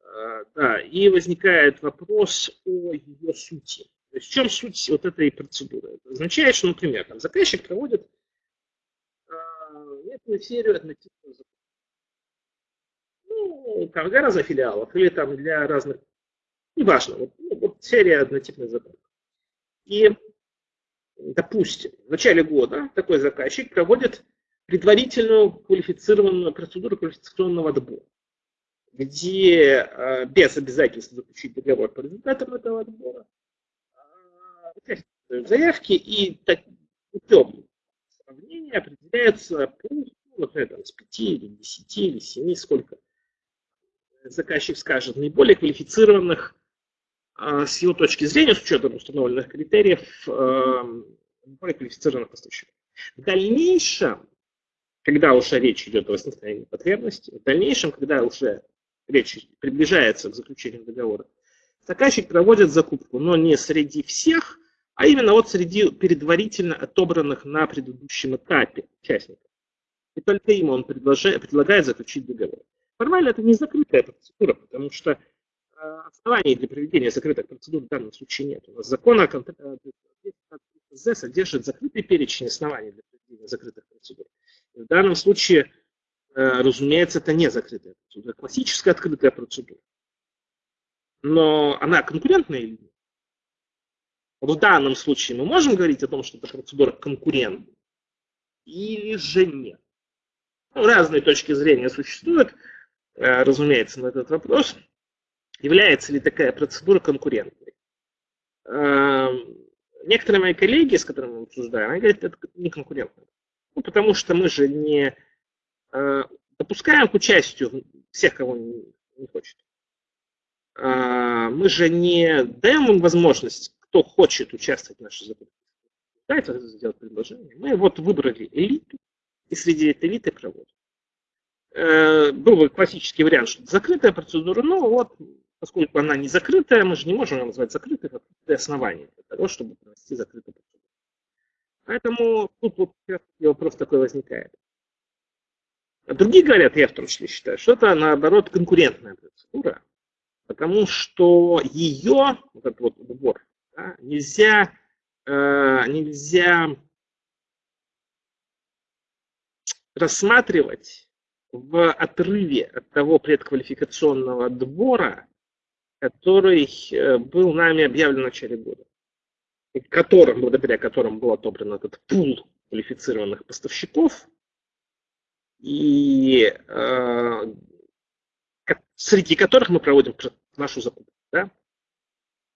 э, да, и возникает вопрос о ее сути. То есть в чем суть вот этой процедуры? Это означает, что, например, там, заказчик проводит э, некую серию однотипных закупок. Ну, там для разных филиалов или там для разных, неважно, вот, ну, вот серия однотипных закупок. И, допустим, в начале года такой заказчик проводит предварительную квалифицированную процедуру квалификационного отбора, где э, без обязательства заключить договор по результатам этого отбора участники заявки и так, путем сравнения определяется ну, например, там, с 5 или 10 или 7, сколько заказчик скажет, наиболее квалифицированных а, с его точки зрения, с учетом установленных критериев, а, более квалифицированных поставщиков. В дальнейшем, когда уже речь идет о возникновении потребности, в дальнейшем, когда уже речь приближается к заключению договора, заказчик проводит закупку, но не среди всех, а именно вот среди предварительно отобранных на предыдущем этапе участников. И только им он предлагает заключить договор. Формально это не закрытая процедура, потому что Э, оснований для проведения закрытых процедур в данном случае нет. У нас закон о КЗ содержит закрытый перечень оснований для проведения закрытых процедур. В данном случае, э, разумеется, это не закрытая процедура, классическая открытая процедура. Но она конкурентная или нет? В данном случае мы можем говорить о том, что эта процедура конкурентная или же нет? Ну, разные точки зрения существуют, э, разумеется, на этот вопрос – является ли такая процедура конкурентной. Эм, некоторые мои коллеги, с которыми мы обсуждаем, они говорят, это не конкурентно. Ну, потому что мы же не э, допускаем к участию всех, кого не, не хочет. Э, мы же не даем им возможность, кто хочет участвовать в нашей закупке. Дайте сделать предложение. Мы вот выбрали элиту, и среди этой элиты проводим. Э, был бы классический вариант, что это закрытая процедура, но вот поскольку она не закрытая, мы же не можем ее назвать закрытой, это основание для того, чтобы провести закрытую процедуру. Поэтому тут вот вопрос такой возникает. А другие говорят, я в том числе считаю, что это наоборот конкурентная процедура, потому что ее, вот этот вот убор, да, нельзя, э, нельзя рассматривать в отрыве от того предквалификационного отбора, который э, был нами объявлен в начале года, которым, благодаря которым был отобран этот пул квалифицированных поставщиков, и э, среди которых мы проводим нашу закупку. Да?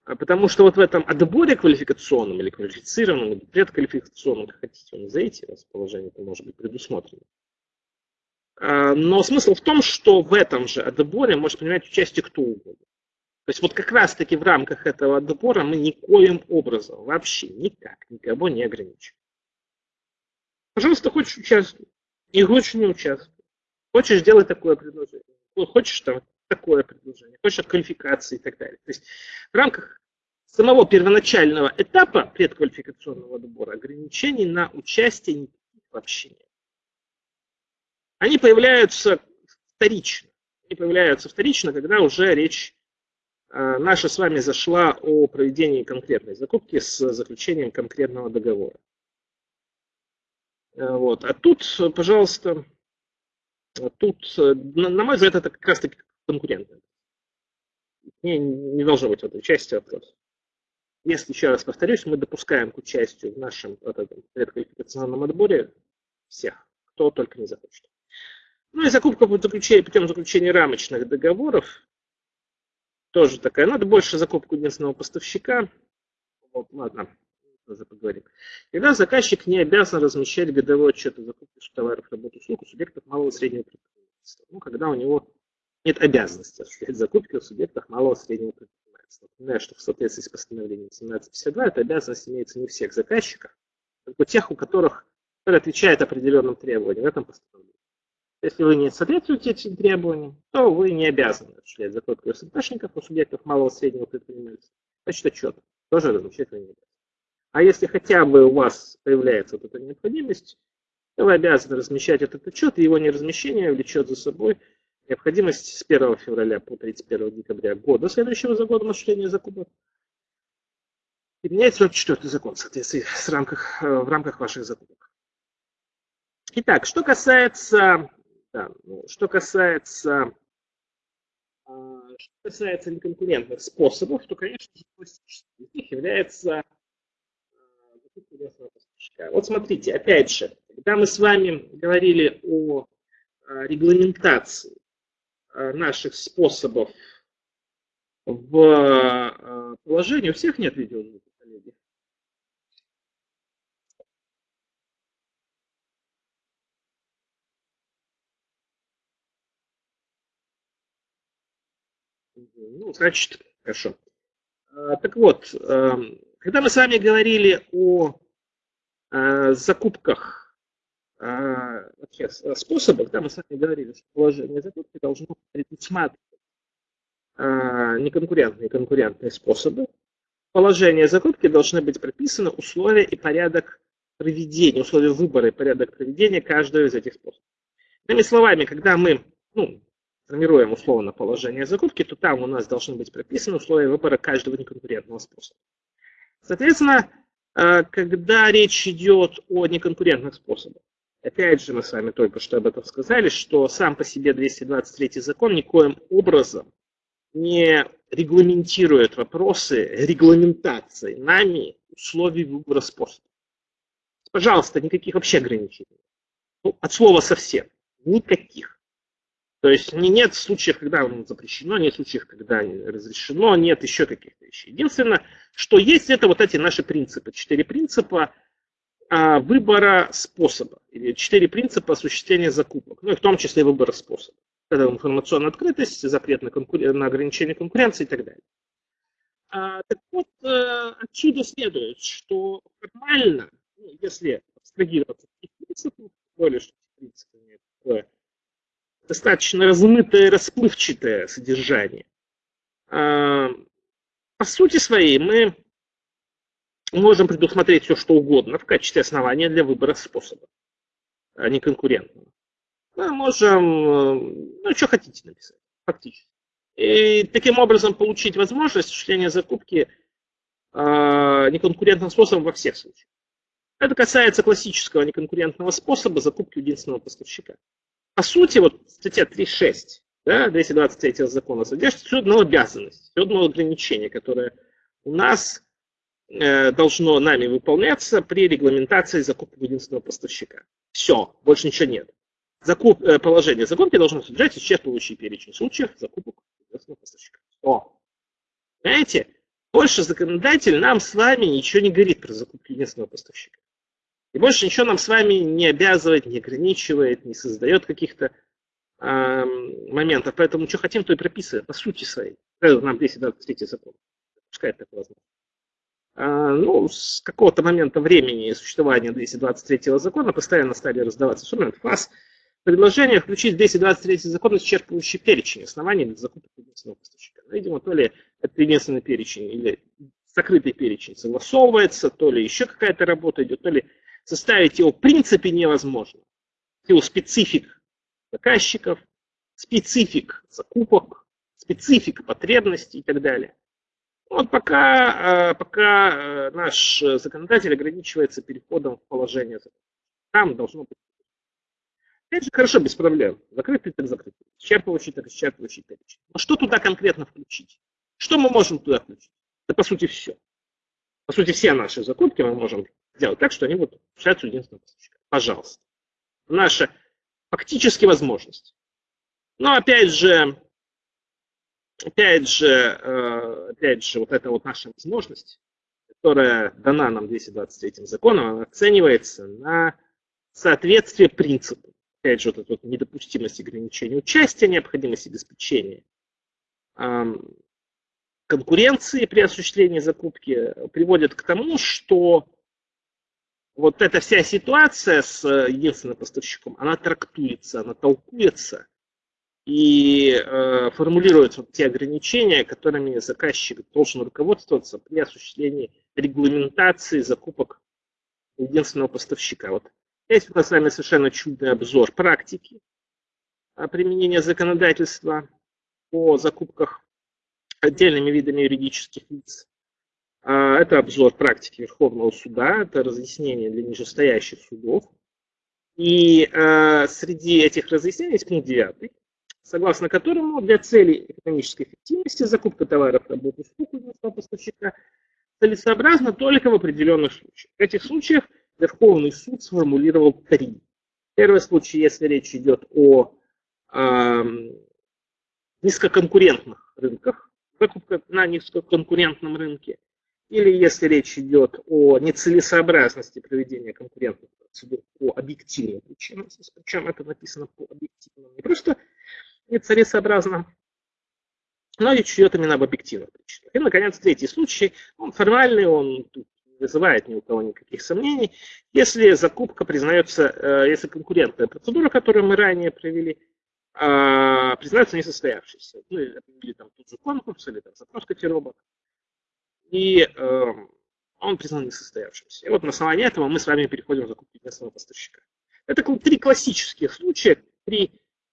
А потому что вот в этом отборе квалификационном или квалифицированном, или предквалификационном, как хотите назовите, расположение это может быть предусмотрено. А, но смысл в том, что в этом же отборе может принимать участие кто угодно. То есть вот как раз-таки в рамках этого отбора мы никоим образом, вообще никак, никого не ограничиваем. Пожалуйста, хочешь участвовать, не хочешь не участвовать. Хочешь делать такое предложение, хочешь там такое предложение, хочешь от квалификации и так далее. То есть в рамках самого первоначального этапа предквалификационного отбора ограничений на участие вообще нет. Они появляются вторично. Они появляются вторично, когда уже речь наша с вами зашла о проведении конкретной закупки с заключением конкретного договора. Э, вот. А тут, пожалуйста, тут, на мой взгляд, это как раз таки конкурентно. Не, не должно быть в этой части вопрос. Если, еще раз повторюсь, мы допускаем к участию в нашем вот этом предквалификационном отборе всех, кто только не захочет. Ну и закупка путем заключения рамочных договоров тоже такая. Надо больше закупку единственного поставщика. Вот, ладно, тоже поговорим. Когда заказчик не обязан размещать годовой отчет о закупке товаров, работ, услуг у субъектов малого и среднего предпринимательства. Ну, когда у него нет обязанности осуществлять закупки у субъектов малого и среднего предпринимательства. Напоминаю, что в соответствии с постановлением 1752 эта обязанность имеется не у всех заказчиков, только у тех, у которых, отвечают определенным требованиям в этом постановлении. Если вы не соответствуете этим требованиям, то вы не обязаны осуществлять закупку СМТшников у субъектов малого и среднего предпринимательства. Значит, отчет тоже размещать вы не обязаны. А если хотя бы у вас появляется вот эта необходимость, то вы обязаны размещать этот отчет, и его неразмещение влечет за собой необходимость с 1 февраля по 31 декабря года, следующего за годом осуществления закупок, и менять 44 закон в соответствии с рамках, э, в рамках ваших закупок. Итак, что касается, да, ну, что касается, а, что касается неконкурентных способов, то, конечно же, классическим из них является а, вот смотрите, опять же, когда мы с вами говорили о а, регламентации наших способов в положении, у всех нет видеозвука коллеги. Ну, значит, хорошо. А, так вот, эм, когда мы с вами говорили о э, закупках, а, вообще способах, да, мы с вами говорили, что положение закупки должно предусматривать а, неконкурентные конкурентные способы, положения закупки должны быть прописаны условия и порядок проведения, условия выбора и порядок проведения каждого из этих способов. Иными словами, когда мы ну, формируем условно положение закупки, то там у нас должны быть прописаны условия выбора каждого неконкурентного способа. Соответственно, э, когда речь идет о неконкурентных способах, опять же мы с вами только что об этом сказали, что сам по себе 223 закон никоим образом не регламентирует вопросы регламентации нами условий выбора способа. Пожалуйста, никаких вообще ограничений. Ну, от слова совсем. Никаких. То есть нет случаев, когда запрещено, нет случаев, когда разрешено, нет еще каких-то вещей. Единственное, что есть, это вот эти наши принципы. Четыре принципа а, выбора способа. Или четыре принципа осуществления закупок. Ну и в том числе выбора способа это информационная открытость, запрет на, конкурен... на ограничение конкуренции и так далее. А, так вот, э, отсюда следует, что формально, ну, если абстрагироваться от этих принципов, более что принципы имеют достаточно размытое, расплывчатое содержание, а, по сути своей мы можем предусмотреть все, что угодно в качестве основания для выбора способа, а не конкурентного мы можем, э, ну, что хотите написать, фактически. И таким образом получить возможность осуществления закупки э, неконкурентным способом во всех случаях. Это касается классического неконкурентного способа закупки единственного поставщика. По сути, вот статья 3.6, да, 223 закона содержит всю одну обязанность, все одно ограничение, которое у нас э, должно нами выполняться при регламентации закупки единственного поставщика. Все, больше ничего нет. Закуп, э, положение закупки должно содержать исчерпывающий перечень случаев закупок известного поставщика. О, знаете, больше законодатель нам с вами ничего не говорит про закупки единственного поставщика. И больше ничего нам с вами не обязывает, не ограничивает, не создает каких-то э, моментов. Поэтому что хотим, то и прописываем по сути своей. Нам здесь да, третий закон. Пускай это возможно. А, ну, с какого-то момента времени существования 223 закона постоянно стали раздаваться инструменты ФАС, предложение включить в 223 закон исчерпывающий перечень оснований для закупки единственного поставщика. Ну, видимо, то ли это единственный перечень или закрытый перечень согласовывается, то ли еще какая-то работа идет, то ли составить его в принципе невозможно. Его специфик заказчиков, специфик закупок, специфик потребностей и так далее. Вот пока, э, пока э, наш законодатель ограничивается переходом в положение. Там должно быть Опять же, хорошо, без проблем. Закрытый так закрытый. Исчерпывающий так исчерпывающий перечень. Но что туда конкретно включить? Что мы можем туда включить? Да по сути все. По сути все наши закупки мы можем сделать так, что они будут решаться единственного поставщика. Пожалуйста. Наша фактически возможность. Но опять же, опять же, э, опять же, вот эта вот наша возможность, которая дана нам 223 законом, она оценивается на соответствие принципу опять же, вот эта вот недопустимость ограничения участия, необходимость обеспечения конкуренции при осуществлении закупки приводит к тому, что вот эта вся ситуация с э, единственным поставщиком, она трактуется, она толкуется и э, формулирует вот те ограничения, которыми заказчик должен руководствоваться при осуществлении регламентации закупок единственного поставщика. Вот есть у нас с вами совершенно чудный обзор практики применения законодательства по закупках отдельными видами юридических лиц. А, это обзор практики Верховного суда, это разъяснение для нижестоящих судов. И э, среди этих разъяснений есть пункт 9, согласно которому для целей экономической эффективности закупка товаров, работ, услуг у поставщика целесообразно только в определенных случаях. В этих случаях Верховный суд сформулировал три. Первый случай, если речь идет о э, низкоконкурентных рынках, закупка на низкоконкурентном рынке, или если речь идет о нецелесообразности проведения конкурентных процедур по объективным причинам, причем это написано по объективным, не просто нецелесообразно, но речь идет именно об объективных причинах. И, наконец, третий случай, он формальный, он тут не вызывает ни у кого никаких сомнений. Если закупка признается, э, если конкурентная процедура, которую мы ранее провели, а, признается несостоявшейся. Ну, или там тот же конкурс, или там запрос котировок. И э, он признан несостоявшимся. И вот на основании этого мы с вами переходим в закупку единственного поставщика. Это три классических случая, при,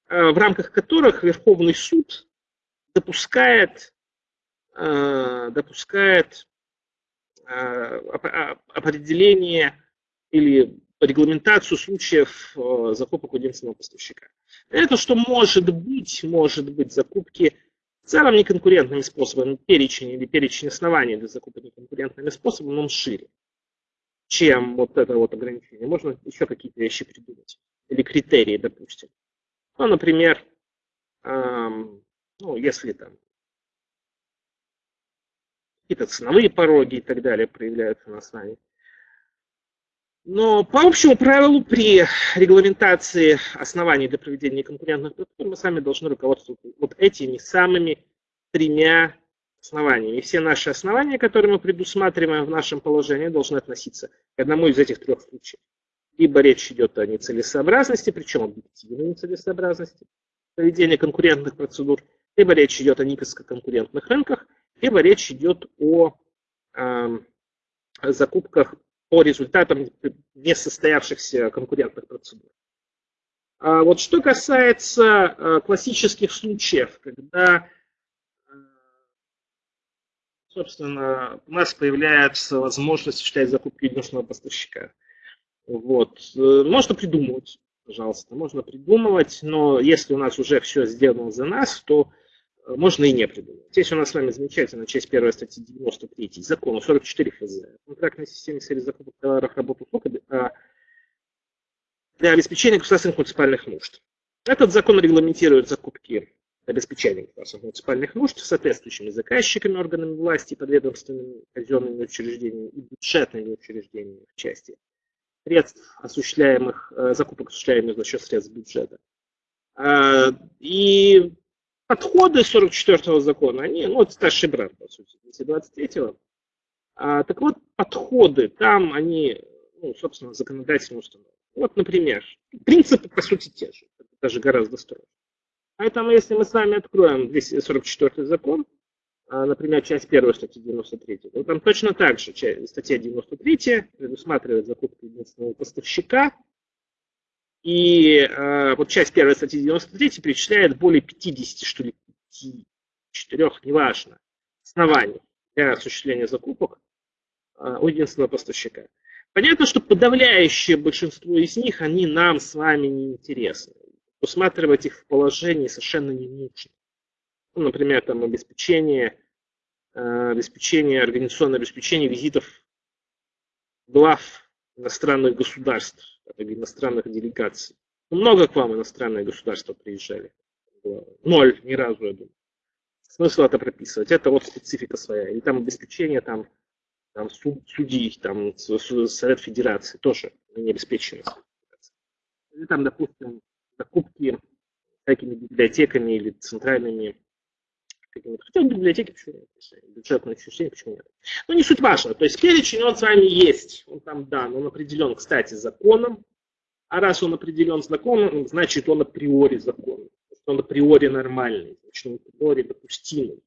э, в рамках которых Верховный суд допускает, э, допускает э, определение или регламентацию случаев э, закупок у единственного поставщика. Это что может быть, может быть закупки в целом неконкурентными способами, перечень или перечень оснований для закупок неконкурентными способами, он шире, чем вот это вот ограничение. Можно еще какие-то вещи придумать. Или критерии, допустим. Ну, например, эм, ну, если там какие-то ценовые пороги и так далее проявляются на основании но по общему правилу при регламентации оснований для проведения конкурентных процедур мы сами должны руководствоваться вот этими самыми тремя основаниями. И все наши основания, которые мы предусматриваем в нашем положении, должны относиться к одному из этих трех случаев. Либо речь идет о нецелесообразности, причем объективной нецелесообразности проведения конкурентных процедур, либо речь идет о низкоконкурентных рынках, либо речь идет о э, закупках по результатам несостоявшихся конкурентных процедур. А вот что касается э, классических случаев, когда, э, собственно, у нас появляется возможность осуществлять закупки единственного поставщика. Вот. Э, можно придумывать, пожалуйста, можно придумывать, но если у нас уже все сделано за нас, то можно и не придумать. Здесь у нас с вами замечательная часть первой статьи 93 закона 44 ФЗ. Контрактной системе в сфере закупок товаров, работ, услуг а, для обеспечения государственных муниципальных нужд. Этот закон регламентирует закупки обеспечения государственных муниципальных нужд соответствующими заказчиками, органами власти, подведомственными казенными учреждениями и бюджетными учреждениями в части средств, осуществляемых, э, закупок, осуществляемых за счет средств бюджета. И подходы 44-го закона, они, ну, это старший брат, по сути, 23-го. А, так вот, подходы там, они, ну, собственно, законодательно установлены. Вот, например, принципы, по сути, те же, даже гораздо строже. Поэтому, если мы с вами откроем 244 закон, а, например, часть 1 статьи 93, то там точно так же статья 93 предусматривает закупку единственного поставщика, и э, вот часть первой статьи 93 перечисляет более 50, что ли, 5, 4, неважно, оснований для осуществления закупок э, у единственного поставщика. Понятно, что подавляющее большинство из них, они нам с вами не интересны. Усматривать их в положении совершенно не нужно. Ну, например, там обеспечение, э, обеспечение, организационное обеспечение визитов глав иностранных государств иностранных делегаций. Много к вам иностранные государства приезжали. Ноль, ни разу, я думаю. Смысл это прописывать. Это вот специфика своя. Или там обеспечение там, там суд, судей, там Совет Федерации тоже не обеспечено. Или там, допустим, закупки всякими библиотеками или центральными Хотя в библиотеке почему нет? Бюджетное учреждение, почему нет? Но не суть важно. То есть перечень, он с вами есть. Он там дан. Он определен, кстати, законом. А раз он определен законом, значит он априори законный. Он априори нормальный. Значит он априори допустимый.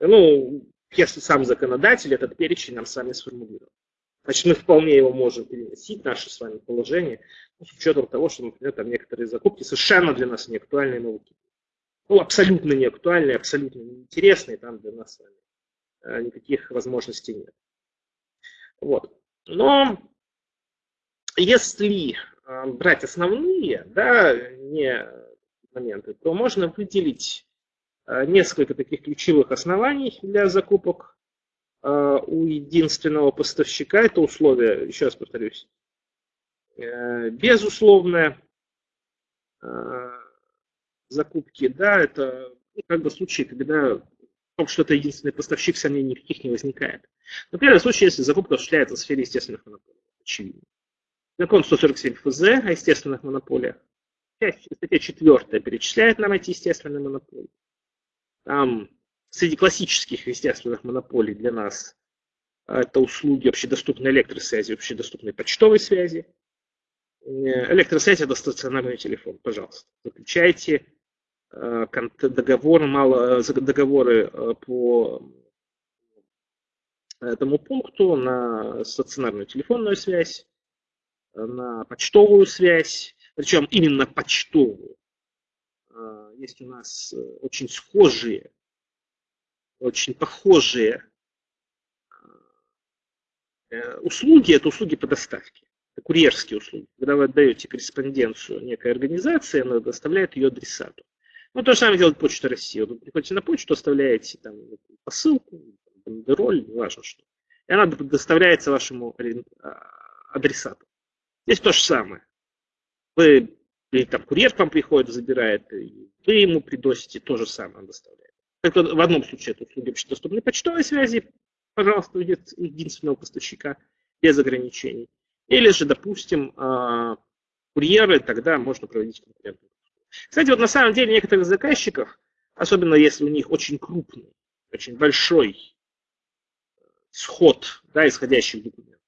Ну, если сам законодатель этот перечень нам сами сформулировал. Значит, мы вполне его можем переносить, наше с вами положение, с учетом того, что, например, там некоторые закупки совершенно для нас не актуальные науки ну, абсолютно не актуальные, абсолютно неинтересные, там для нас э, никаких возможностей нет. Вот. Но если э, брать основные, да, не моменты, то можно выделить э, несколько таких ключевых оснований для закупок у единственного поставщика. Это условие, еще раз повторюсь, безусловное закупки, да, это ну, как бы случай, когда в том, что это единственный поставщик, сомнений никаких не возникает. Например, в случае, если закупка осуществляется в сфере естественных монополий, очевидно. Закон 147 ФЗ о естественных монополиях. Статья 4 перечисляет нам эти естественные монополии. Там среди классических естественных монополий для нас это услуги общедоступной электросвязи, общедоступной почтовой связи. Э, электросвязь – это стационарный телефон, пожалуйста. Заключайте Э, договор, мало, э, договоры э, по этому пункту на стационарную телефонную связь, на почтовую связь, причем именно почтовую. Есть у нас очень схожие, очень похожие услуги, это услуги по доставке, это курьерские услуги. Когда вы отдаете корреспонденцию некой организации, она доставляет ее адресату. Ну, то же самое делает Почта России. Вы приходите на почту, оставляете там посылку, бандероль, неважно что. И она доставляется вашему а, адресату. Здесь то же самое. Вы, или там курьер к вам приходит, забирает, и вы ему приносите, то же самое он доставляет. Только в одном случае это услуги общедоступной почтовой связи, пожалуйста, единственного поставщика, без ограничений. Или же, допустим, а, курьеры, тогда можно проводить конкурентную кстати, вот на самом деле некоторых заказчиков, особенно если у них очень крупный, очень большой сход да, исходящих документов,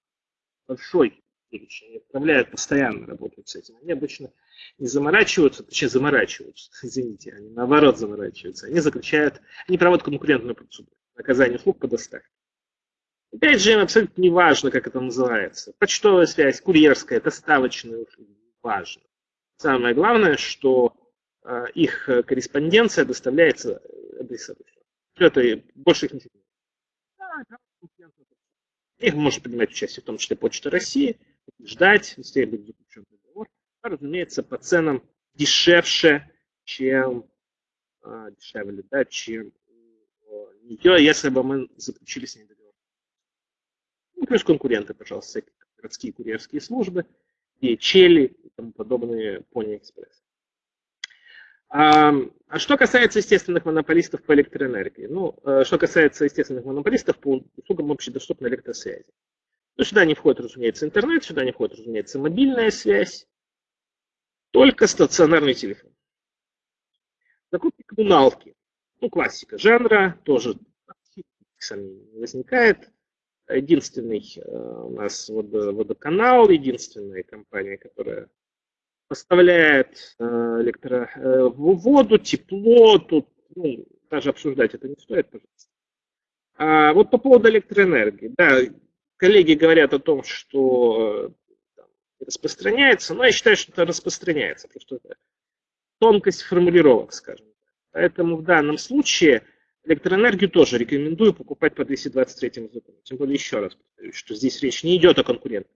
большой перечень, они отправляют постоянно, работают с этим. Они обычно не заморачиваются, точнее заморачиваются, <laughs> извините, они наоборот заморачиваются. Они заключают, они проводят конкурентную процедуру, наказание услуг по доставке. Опять же, им абсолютно не важно, как это называется. Почтовая связь, курьерская, доставочная услуга, важно. Самое главное, что э, их корреспонденция доставляется адресату. Это больше их не их может принимать участие в том числе Почта России, ждать, если будет заключен договор, а, разумеется, по ценам дешевше, чем а, дешевле, да, чем нее, если бы мы заключили с ней договор. Ну, плюс конкуренты, пожалуйста, городские курьерские службы, и Чели и тому подобные Pony Express. А, а что касается естественных монополистов по электроэнергии? Ну, э, что касается естественных монополистов по услугам общедоступной электросвязи. Ну, сюда не входит, разумеется, интернет, сюда не входит, разумеется, мобильная связь, только стационарный телефон. Закупки коммуналки. Ну, классика жанра, тоже сомнений не возникает единственный э, у нас водоканал, единственная компания, которая поставляет э, электро, э, воду, тепло, тут ну, даже обсуждать это не стоит, пожалуйста. А вот по поводу электроэнергии, да, коллеги говорят о том, что распространяется, но я считаю, что это распространяется, потому что это тонкость формулировок, скажем. Поэтому в данном случае Электроэнергию тоже рекомендую покупать по 223 закону. Тем более, еще раз повторюсь, что здесь речь не идет о конкурентах.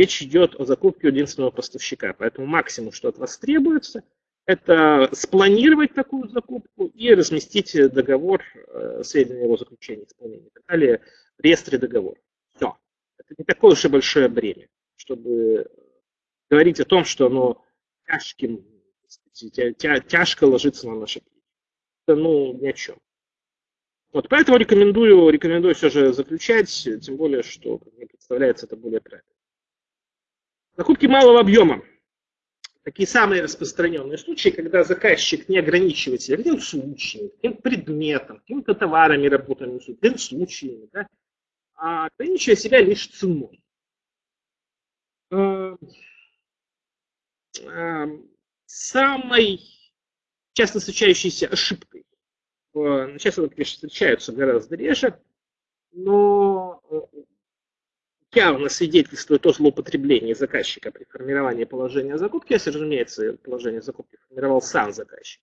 Речь идет о закупке единственного поставщика. Поэтому максимум, что от вас требуется, это спланировать такую закупку и разместить договор, э, сведения его заключения, исполнения и так далее в реестре договора. Все. Это не такое уж и большое бремя, чтобы говорить о том, что оно тяжким, тяжко ложится на наши плечи ну, ни о чем. Вот, поэтому рекомендую, рекомендую все же заключать, тем более, что, как мне представляется, это более правильно. Закупки малого объема. какие самые распространенные случаи, когда заказчик не ограничивает себя каким-то случаем, каким-то предметом, какими-то товарами, работами, какими-то случаями, да, а ограничивая себя лишь ценой. Эм, эм, самой часто встречающейся ошибкой, сейчас это, конечно, встречаются гораздо реже, но э, явно свидетельствует о злоупотреблении заказчика при формировании положения закупки, если, разумеется, положение закупки формировал сам заказчик.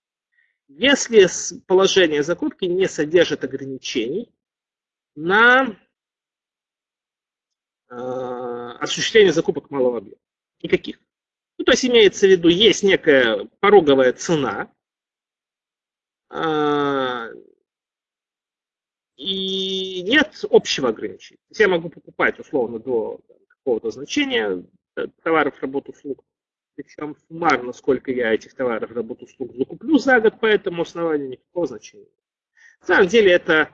Если положение закупки не содержит ограничений на э, осуществление закупок малого объема. Никаких. Ну, то есть имеется в виду, есть некая пороговая цена, э, и нет общего ограничения. Я могу покупать условно до какого-то значения э, товаров, работ, услуг, причем суммарно, сколько я этих товаров, работ, услуг закуплю за год по этому основанию, никакого значения. На самом деле это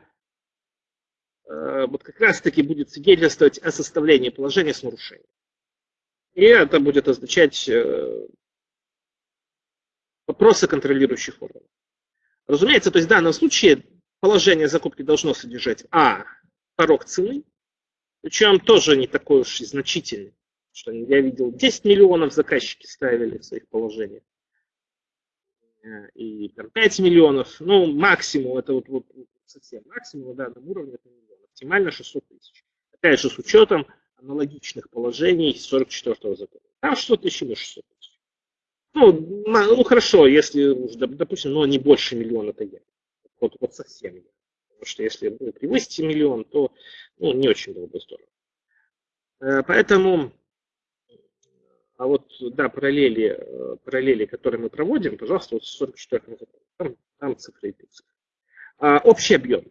э, вот как раз-таки будет свидетельствовать о составлении положения с нарушением. И это будет означать э, вопросы контролирующих органов. Разумеется, то есть в данном случае положение закупки должно содержать А. Порог цены, причем тоже не такой уж и значительный. Что я видел, 10 миллионов заказчики ставили в своих положениях. Э, и там 5 миллионов, ну, максимум, это вот, вот совсем максимум на данном уровне, это миллион. Оптимально 600 тысяч. Опять же, с учетом аналогичных положений 44-го закона. Там 600 тысяч и 600 тысяч. Ну, ну, хорошо, если, допустим, ну, не больше миллиона евро вот, вот совсем нет. Потому что если вы превысите миллион, то ну, не очень было бы здорово. Э, поэтому, а вот, да, параллели, э, параллели, которые мы проводим, пожалуйста, вот 44 там, там цифры и цифры. А, общий объем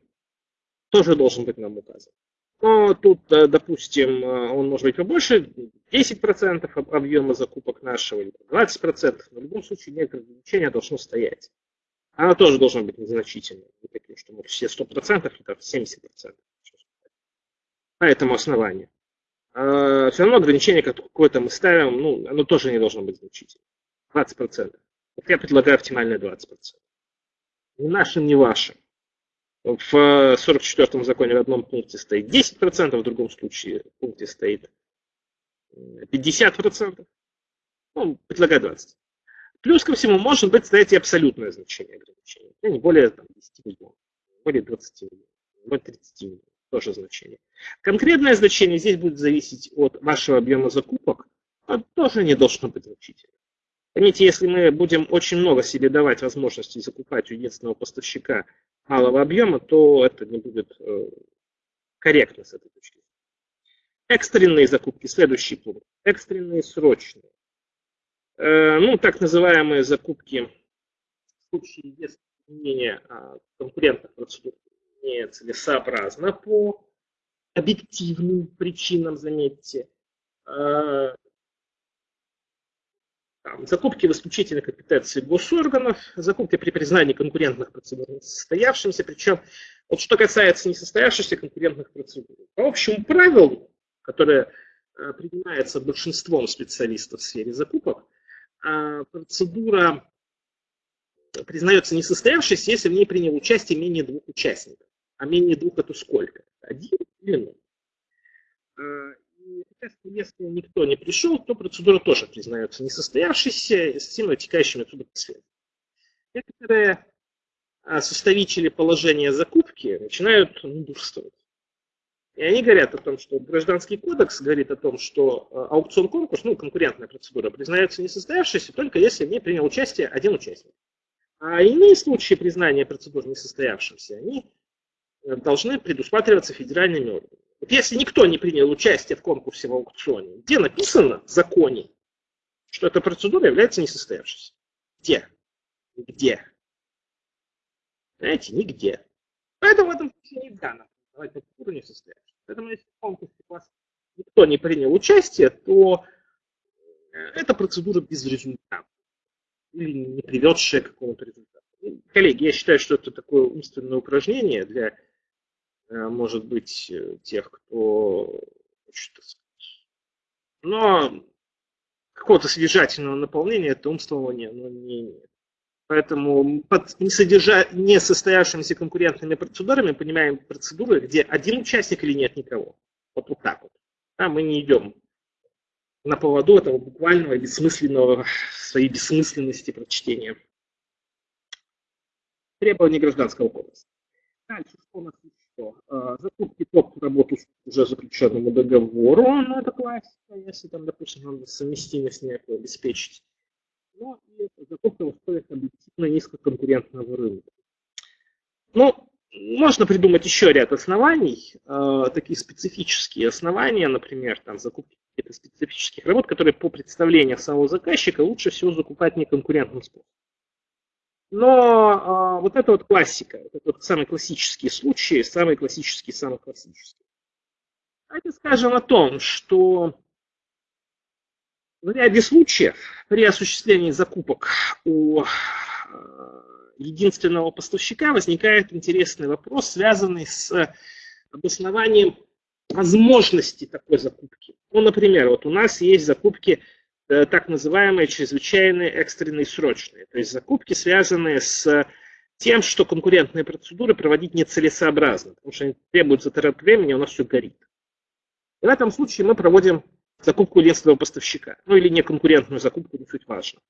тоже должен быть нам указан. Но тут, э, допустим, он может быть побольше, 10% объема закупок нашего, или 20%, но в любом случае некоторое ограничение должно стоять она тоже должна быть незначительной. Не таким, что мы все 100%, это 70%. По этому основанию. А все равно ограничение какое-то мы ставим, ну, оно тоже не должно быть значительным. 20%. Вот я предлагаю оптимальное 20%. Ни нашим, ни вашим. В 44-м законе в одном пункте стоит 10%, в другом случае в пункте стоит 50%. Ну, предлагаю 20%. Плюс ко всему может быть и абсолютное значение ограничения. Ну, не более там, 10 миллионов, более 20 миллионов, более 30 миллионов. Тоже значение. Конкретное значение здесь будет зависеть от вашего объема закупок, но тоже не должно быть значительным. Понимаете, если мы будем очень много себе давать возможности закупать у единственного поставщика малого объема, то это не будет э, корректно с этой точки зрения. Экстренные закупки, следующий пункт. Экстренные срочные. Э, ну, так называемые закупки в случае, если применение а, конкурентных процедур нецелесообразно по объективным причинам, заметьте. Э, там, закупки в исключительной компетенции госорганов, закупки при признании конкурентных процедур несостоявшимися, причем вот что касается несостоявшихся конкурентных процедур, по общему правилу, которое э, принимается большинством специалистов в сфере закупок, процедура признается несостоявшейся, если в ней принял участие менее двух участников. А менее двух это сколько? Один или ноль. А, если никто не пришел, то процедура тоже признается несостоявшейся с всеми вытекающими отсюда последствиями. Некоторые а, составители положения закупки начинают мудрствовать. И они говорят о том, что гражданский кодекс говорит о том, что э, аукцион-конкурс, ну, конкурентная процедура, признается несостоявшейся только если в ней принял участие один участник. А иные случаи признания процедур несостоявшимся, они э, должны предусматриваться федеральными органами. Вот если никто не принял участие в конкурсе в аукционе, где написано в законе, что эта процедура является несостоявшейся? Где? Где? Знаете, нигде. Поэтому в этом случае нельзя давать процедуру несостоявшейся. Поэтому если в конкурсе вас никто не принял участие, то э, эта процедура без результата или не приведшая к какому-то результату. Коллеги, я считаю, что это такое умственное упражнение для, э, может быть, э, тех, кто хочет. Но какого-то содержательного наполнения это умствование оно не имеет. Поэтому под не, содержа... не состоявшимися конкурентными процедурами понимаем процедуры, где один участник или нет никого. Вот, вот так вот. Да, мы не идем на поводу этого буквального бессмысленного своей бессмысленности прочтения. Требования гражданского кодекса. Дальше, что у нас еще? А, закупки топ работу уже заключенному договору, ну это классика, если там, допустим, надо совместимость некую обеспечить. Ну и закупка в условиях объективно низкоконкурентного рынка. Ну, можно придумать еще ряд оснований, э, такие специфические основания, например, там закупки каких-то специфических работ, которые по представлению самого заказчика лучше всего закупать неконкурентным способом. Но э, вот это вот классика, это вот самые классические случаи, самые классические, самые классические. Давайте скажем о том, что в ряде случаев при осуществлении закупок у э, единственного поставщика возникает интересный вопрос, связанный с обоснованием возможности такой закупки. Ну, например, вот у нас есть закупки э, так называемые чрезвычайные, экстренные, срочные. То есть закупки, связанные с тем, что конкурентные процедуры проводить нецелесообразно, потому что они требуют затрат времени, у нас все горит. И в этом случае мы проводим закупку единственного поставщика, ну или неконкурентную закупку, не суть важно.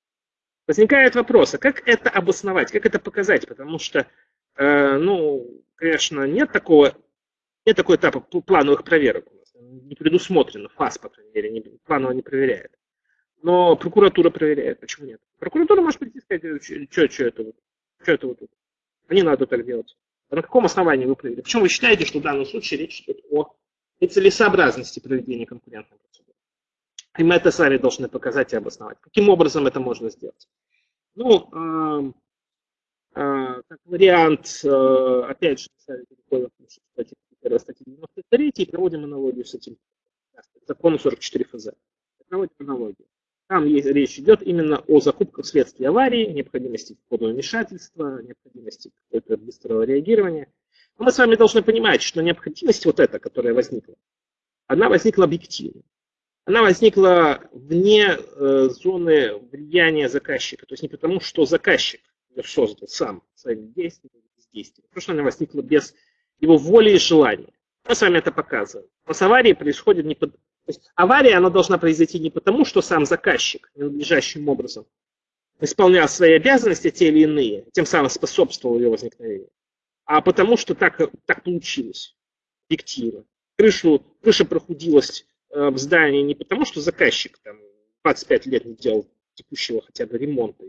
Возникает вопрос, а как это обосновать, как это показать? Потому что, э, ну, конечно, нет такого, нет такого этапа плановых проверок у нас. Не предусмотрено, ФАС, по крайней мере, не, планово не проверяет. Но прокуратура проверяет. Почему нет? Прокуратура может прийти и сказать, что, что это вот, что это вот тут? А не надо так делать. А на каком основании вы проверили? Почему вы считаете, что в данном случае речь идет о нецелесообразности проведения конкурентной? И мы это сами должны показать и обосновать. Каким образом это можно сделать? Ну, э, э, как вариант, э, опять же, статьи 93 и проводим аналогию с этим законом 44 ФЗ. Проводим аналогию. Там есть, речь идет именно о закупках вследствие аварии, необходимости входного вмешательства, необходимости какого-то быстрого реагирования. Но мы с вами должны понимать, что необходимость вот эта, которая возникла, она возникла объективно она возникла вне э, зоны влияния заказчика. То есть не потому, что заказчик создал сам своими действиями, бездействием, потому она возникла без его воли и желания. Мы с вами это показываем. Но с аварией происходит не под... То есть авария, она должна произойти не потому, что сам заказчик ненадлежащим образом исполнял свои обязанности, те или иные, тем самым способствовал ее возникновению, а потому что так, так получилось, объективно. Крышу, крыша прохудилась в здании не потому, что заказчик там 25 лет не делал текущего хотя бы ремонта,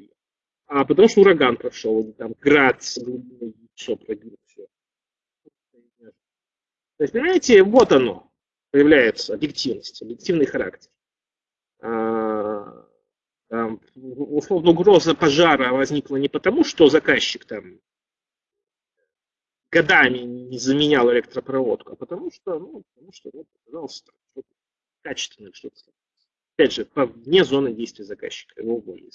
а потому что ураган прошел, там град с глубиной яйцо пробил все. То есть, понимаете, вот оно появляется, объективность, объективный характер. А, там, условно, угроза пожара возникла не потому, что заказчик там годами не заменял электропроводку, а потому что, ну, потому что, вот, пожалуйста, качественных что-то. Опять же, вне зоны действия заказчика, его воли.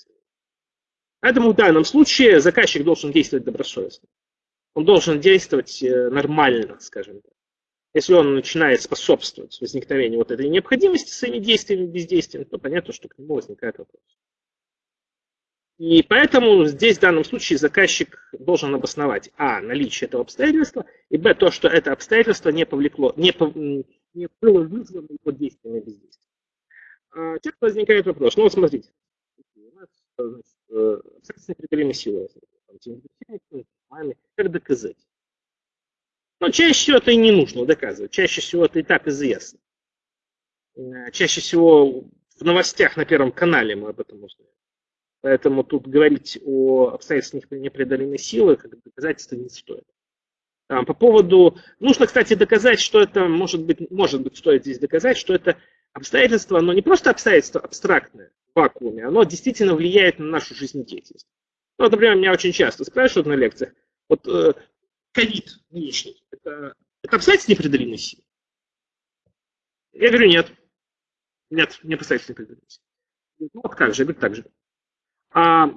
Поэтому в данном случае заказчик должен действовать добросовестно. Он должен действовать э, нормально, скажем так. Если он начинает способствовать возникновению вот этой необходимости своими действиями, бездействием, то понятно, что к нему возникает вопрос. И поэтому здесь в данном случае заказчик должен обосновать а. наличие этого обстоятельства, и б. то, что это обстоятельство не повлекло, не, не было вызвано его действием и бездействием. А, часто возникает вопрос, ну вот смотрите, у нас абстрактная преодолимая сила, как доказать? Но чаще всего это и не нужно доказывать, чаще всего это и так известно. Э, чаще всего в новостях на Первом канале мы об этом узнаем. Поэтому тут говорить о обстоятельствах непреодолимой силы как доказательство не стоит. По поводу... Нужно, кстати, доказать, что это, может быть, может быть, стоит здесь доказать, что это обстоятельство, оно не просто обстоятельство абстрактное в вакууме, оно действительно влияет на нашу жизнедеятельность. Ну, вот, например, меня очень часто спрашивают на лекциях, вот э, ковид нынешний, это, это обстоятельство непреодолимой силы? Я говорю, нет. Нет, не обстоятельство непреодолимой силы. Ну, вот как же, я говорю, так же. А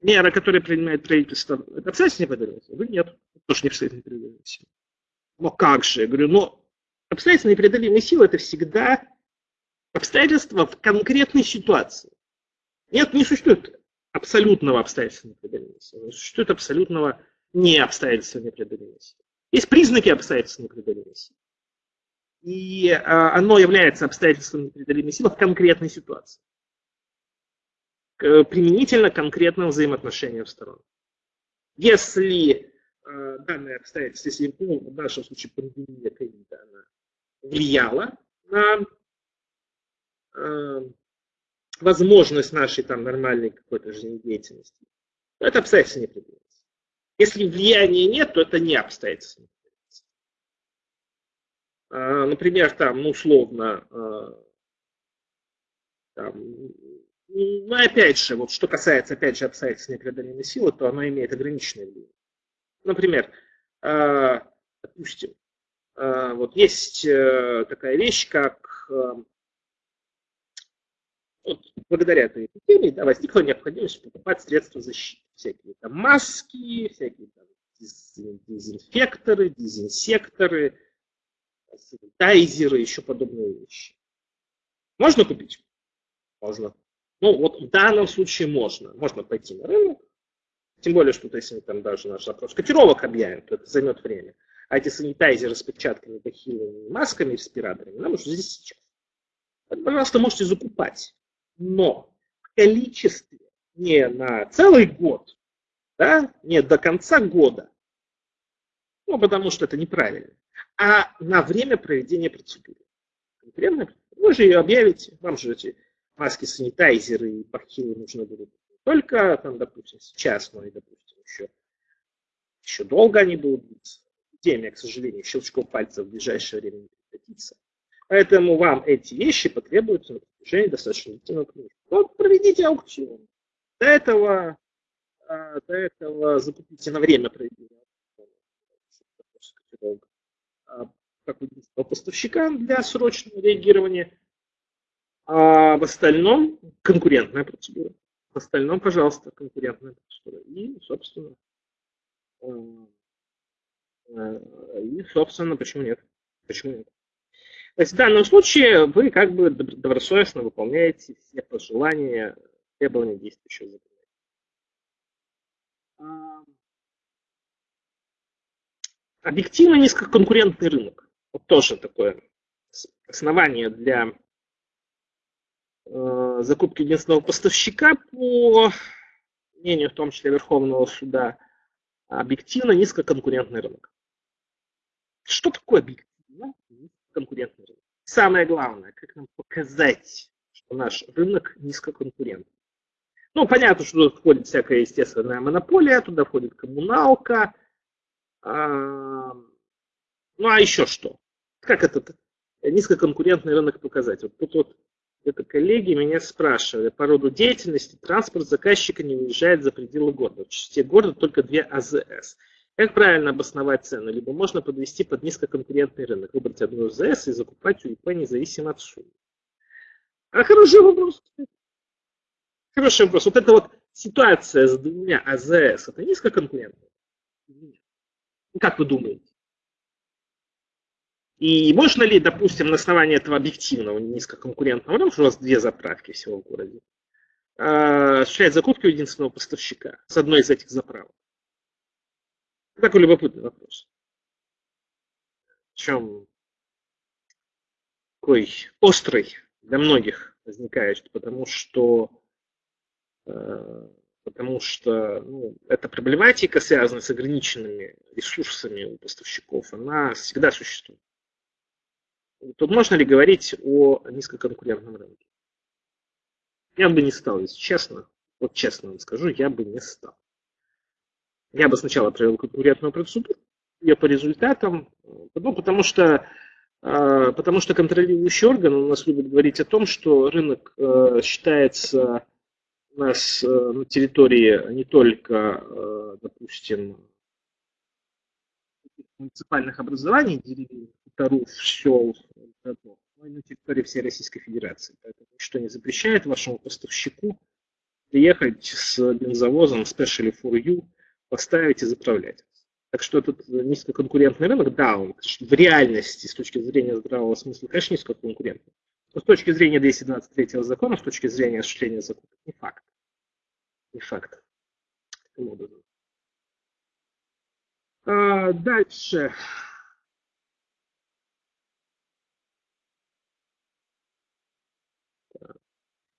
мера, которую принимает правительство, это обстоятельство непреодолимой силы? Я говорю, нет тоже не обстоятельно непреодолимой силы. Но как же? Я говорю, но обстоятельно непреодолимой силы это всегда обстоятельства в конкретной ситуации. Нет, не существует абсолютного обстоятельства непреодолимой силы, не существует абсолютного не обстоятельства непреодолимой силы. Есть признаки обстоятельства непреодолимой силы. И а, оно является обстоятельством непреодолимой силы в конкретной ситуации. Применительно конкретным взаимоотношениям сторон. Если э, данное обстоятельство, если ну, в нашем случае пандемия ковида, она влияла на э, возможность нашей там нормальной какой-то жизнедеятельности, то это обстоятельство не предвидится. Если влияния нет, то это не обстоятельство. А, например, там, ну, условно, а, там, ну, опять же, вот что касается, опять же, обстоятельств непреодолимой силы, то оно имеет ограниченное влияние. Например, а, допустим, вот есть э, такая вещь, как вот, благодаря этой эпидемии да, возникла необходимость покупать средства защиты. Всякие там маски, всякие там дезинфекторы, дезинсекторы, санитайзеры, еще подобные вещи. Можно купить? Можно. Ну, вот в данном случае можно. Можно пойти на рынок, тем более, что если там даже наш запрос котировок объявим, то это займет время. А эти санитайзеры с перчатками, бахилами, масками, респираторами нам нужно здесь сейчас. Пожалуйста, можете закупать но в количестве не на целый год, да, не до конца года, ну, потому что это неправильно, а на время проведения процедуры. Конкретно вы же ее объявите, вам же эти маски, санитайзеры и бахилы нужны будут только, там, допустим, сейчас, но и, допустим, еще, еще долго они будут длиться. Эпидемия, к сожалению, щелчком пальца в ближайшее время не прекратится. Поэтому вам эти вещи потребуются на протяжении достаточно длительного промежутка. Вот проведите аукцион. До этого, а, до этого закупите на время проведения а, как единственного поставщика для срочного реагирования. А в остальном конкурентная процедура. В остальном, пожалуйста, конкурентная процедура. И, собственно, и, собственно, почему нет? Почему нет? То есть в данном случае вы как бы добросовестно выполняете все пожелания, требования действующего закона. Объективно низкоконкурентный рынок. Вот тоже такое основание для э, закупки единственного поставщика по мнению в том числе Верховного суда, объективно низкоконкурентный рынок. Что такое объективно конкурентный рынок. Самое главное, как нам показать, что наш рынок низкоконкурентный. Ну, понятно, что туда входит всякая естественная монополия, туда входит коммуналка. А, ну, а еще что? Как этот низкоконкурентный рынок показать? Вот тут вот это коллеги меня спрашивали по роду деятельности транспорт заказчика не выезжает за пределы города. В части города только две АЗС. Как правильно обосновать цену? Либо можно подвести под низкоконкурентный рынок, выбрать одну ЗС и закупать у ИП независимо от суммы. А хороший вопрос. Хороший вопрос. Вот эта вот ситуация с двумя АЗС, это низкоконкурентная? Как вы думаете? И можно ли, допустим, на основании этого объективного низкоконкурентного, потому что у вас две заправки всего в городе, а, осуществлять закупки у единственного поставщика с одной из этих заправок? Такой любопытный вопрос. Причем такой острый для многих возникает, потому что э, потому что ну, эта проблематика, связанная с ограниченными ресурсами у поставщиков, она всегда существует. Тут можно ли говорить о низкоконкурентном рынке? Я бы не стал, если честно. Вот честно вам скажу, я бы не стал. Я бы сначала провел конкурентную процедуру, ее по результатам, ну, потому что а, потому что контролирующий орган у нас любит говорить о том, что рынок э, считается у нас э, на территории не только, э, допустим, муниципальных образований, деревень, городов, но и на территории всей Российской Федерации. Поэтому ничто не запрещает вашему поставщику приехать с бензовозом Specially for You поставить и заправлять. Так что этот низкоконкурентный рынок, да, он в реальности, с точки зрения здравого смысла, конечно, низкоконкурентный. с точки зрения 223 закона, с точки зрения осуществления закона, не факт. Не факт. Таким образом. А, дальше.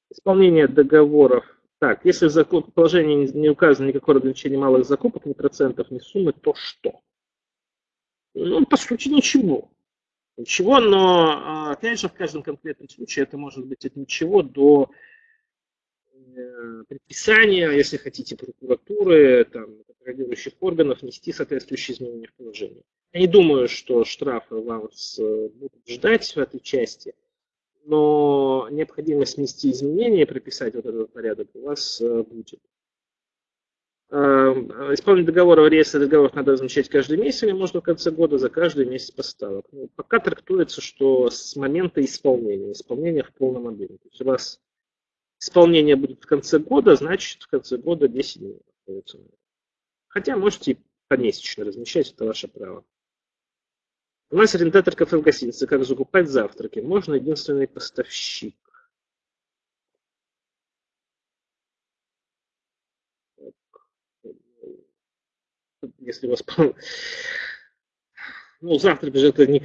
Исполнение договоров. Так, если в положении не указано никакое ограничение малых закупок, ни процентов, ни суммы, то что? Ну, по сути, ничего. Ничего, но, а, опять же, в каждом конкретном случае это может быть от ничего до э, предписания, если хотите, прокуратуры, там, контролирующих органов нести соответствующие изменения в положении. Я не думаю, что штрафы вас э, будут ждать в этой части, но необходимость внести изменения и прописать вот этот порядок у вас э, будет. Эм, исполнение договора в реестре договоров надо размещать каждый месяц или можно в конце года за каждый месяц поставок. Ну, пока трактуется, что с момента исполнения, исполнения в полном объеме. То есть у вас исполнение будет в конце года, значит в конце года 10 дней. Хотя можете помесячно размещать, это ваше право. У нас арендатор кафе в гостинице. Как закупать завтраки? Можно единственный поставщик. Если у вас... <laughs> Ну, завтрак же это не...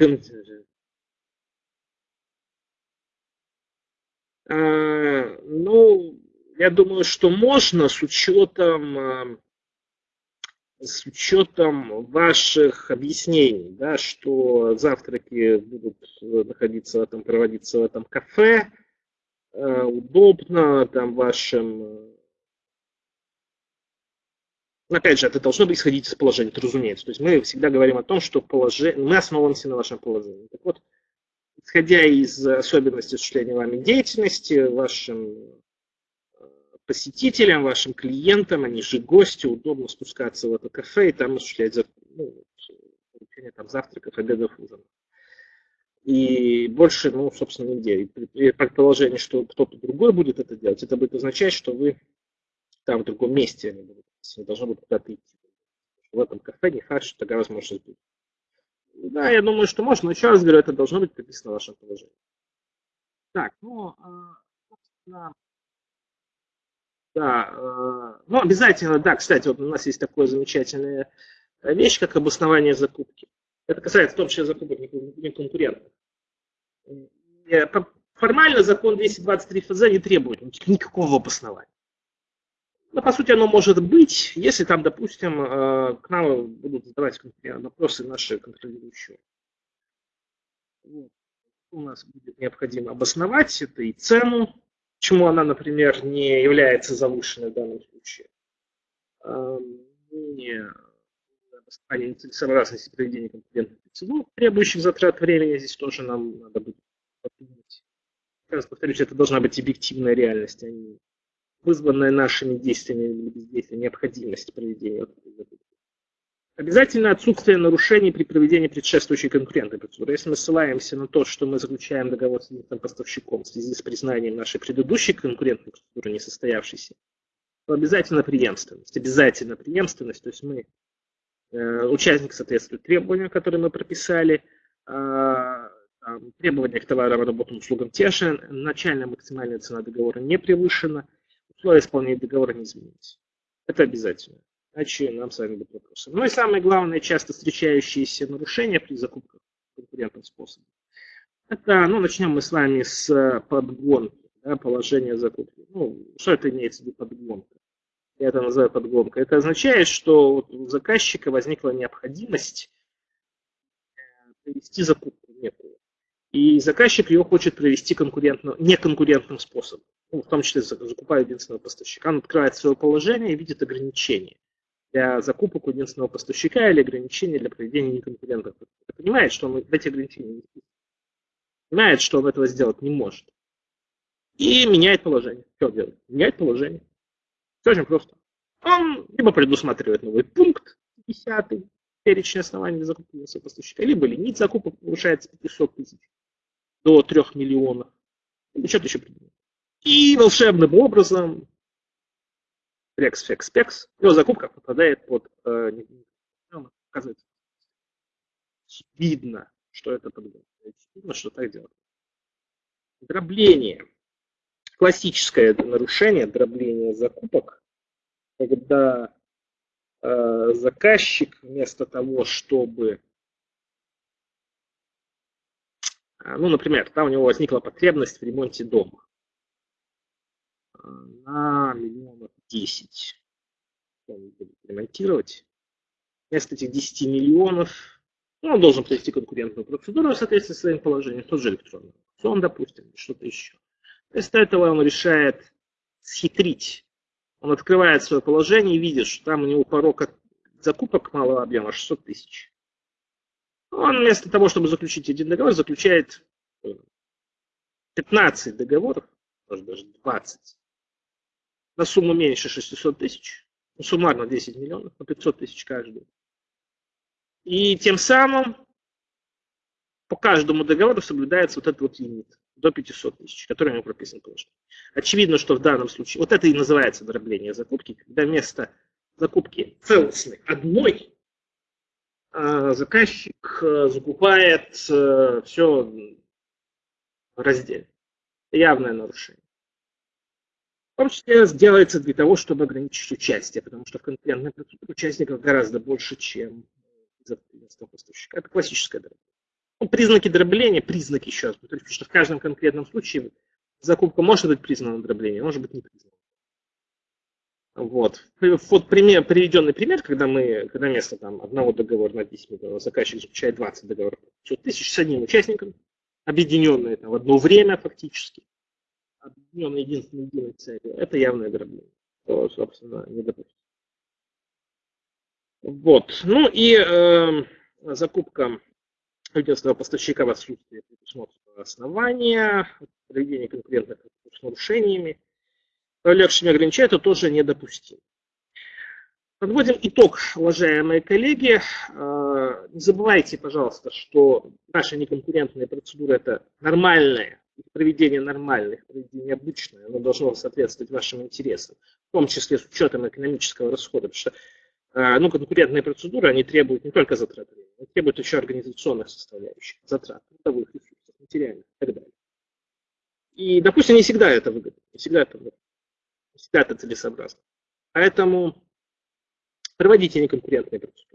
А, ну, я думаю, что можно с учетом а, с учетом ваших объяснений, да, что завтраки будут находиться в этом, проводиться в этом кафе, э, удобно там вашим... Э, опять же, это должно быть исходить из положения, это разумеется. То есть мы всегда говорим о том, что положение, мы основываемся на вашем положении. Так вот, исходя из особенностей осуществления вами деятельности, вашим посетителям, вашим клиентам, они же гости, удобно спускаться в это кафе и там осуществлять ну, получение там, завтраков, обедов, ужинов. И больше, ну, собственно, нигде. И при предположении, что кто-то другой будет это делать, это будет означать, что вы там в другом месте они будут, не должны будут куда-то идти. В этом кафе не факт, что такая возможность будет. Да, я думаю, что можно, но еще раз говорю, это должно быть прописано в вашем положении. Так, ну, а, собственно, да, э, ну обязательно, да, кстати, вот у нас есть такая замечательная вещь, как обоснование закупки. Это касается в том числе закупок не конкурентов. Формально закон 223 ФЗ не требует никакого обоснования. Но по сути оно может быть, если там, допустим, э, к нам будут задавать вопросы наши контролирующие. Вот. У нас будет необходимо обосновать это и цену, Почему она, например, не является завышенной в данном случае? Не восстановление нецелесообразности проведения конкурентных процедур, требующих затрат времени, здесь тоже нам надо будет подумать. Раз повторюсь, это должна быть объективная реальность, а не вызванная нашими действиями или бездействием необходимость проведения Обязательно отсутствие нарушений при проведении предшествующей конкурентной процедуры. Если мы ссылаемся на то, что мы заключаем договор с единственным поставщиком в связи с признанием нашей предыдущей конкурентной процедуры несостоявшейся, то обязательно преемственность. Обязательно преемственность. То есть мы, э, участник соответствует требованиям, которые мы прописали, э, требования к товарам, работам, услугам те же, начальная максимальная цена договора не превышена, условия исполнения договора не изменились. Это обязательно иначе нам с вами будут вопросы. Ну и самое главное, часто встречающиеся нарушения при закупках конкурентным способом. Это, ну, начнем мы с вами с подгонки, да, положения закупки. Ну, что это имеется в виду подгонка? Я это называю подгонка. Это означает, что у заказчика возникла необходимость э, провести закупку некую. И заказчик ее хочет провести конкурентно, неконкурентным способом. Ну, в том числе закупая единственного поставщика. Он открывает свое положение и видит ограничения для закупок у единственного поставщика или ограничения для проведения неконкурентных. Понимает, что он в эти ограничения не Понимает, что он этого сделать не может. И меняет положение. Что делает? Меняет положение. Все очень просто. Он либо предусматривает новый пункт, 10 перечень оснований для закупки единственного поставщика, либо лимит закупок повышается с 500 тысяч до 3 миллионов. Или что-то еще придумает. И волшебным образом рекс, фекс, пекс, его закупка попадает под, э, оказывается, видно, что это подгон. Видно, что так делать. Дробление. Классическое нарушение дробления закупок, когда э, заказчик вместо того, чтобы э, ну, например, да, у него возникла потребность в ремонте дома э, на миллионов 10 он будет ремонтировать. Вместо этих 10 миллионов ну, он должен провести конкурентную процедуру в соответствии с своим положением, тот же электронный аукцион, допустим, что-то еще. Вместо этого он решает схитрить. Он открывает свое положение и видит, что там у него порог закупок малого объема 600 тысяч. Он вместо того, чтобы заключить один договор, заключает 15 договоров, может даже 20, на сумму меньше 600 тысяч, ну, суммарно 10 миллионов, по 500 тысяч каждый. И тем самым по каждому договору соблюдается вот этот вот лимит до 500 тысяч, который у него прописан положение. Очевидно, что в данном случае, вот это и называется дробление закупки, когда вместо закупки целостной одной а, заказчик э, закупает э, все раздельно. Явное нарушение. Том числе делается для того, чтобы ограничить участие, потому что в процедуре участников гораздо больше, чем из поставщика. Это классическое дробление. Ну, признаки дробления, признаки еще раз потому что в каждом конкретном случае закупка может быть признана дроблением, может быть не признана. Вот. Вот пример, приведенный пример, когда мы, когда вместо там, одного договора на 10 миллионов заказчик заключает 20 договоров 500 тысяч с одним участником, объединенные там, в одно время фактически объединенной единственной единой целью, это явное дробление. То, собственно, не допустим. Вот. Ну и э, закупка единственного поставщика в отсутствии предусмотренного основания, проведение конкурентных с нарушениями, повлекшими ограничения, это тоже недопустимо. Подводим итог, уважаемые коллеги. Э, не забывайте, пожалуйста, что наши неконкурентные процедуры – это нормальные проведение нормальных, проведение обычное, оно должно соответствовать вашим интересам, в том числе с учетом экономического расхода, потому что э, ну, конкурентные процедуры, они требуют не только затрат времени, они требуют еще организационных составляющих, затрат, трудовых ресурсов, материальных и так далее. И, допустим, не всегда это выгодно, не всегда это, не всегда это целесообразно. Поэтому проводите неконкурентные процедуры.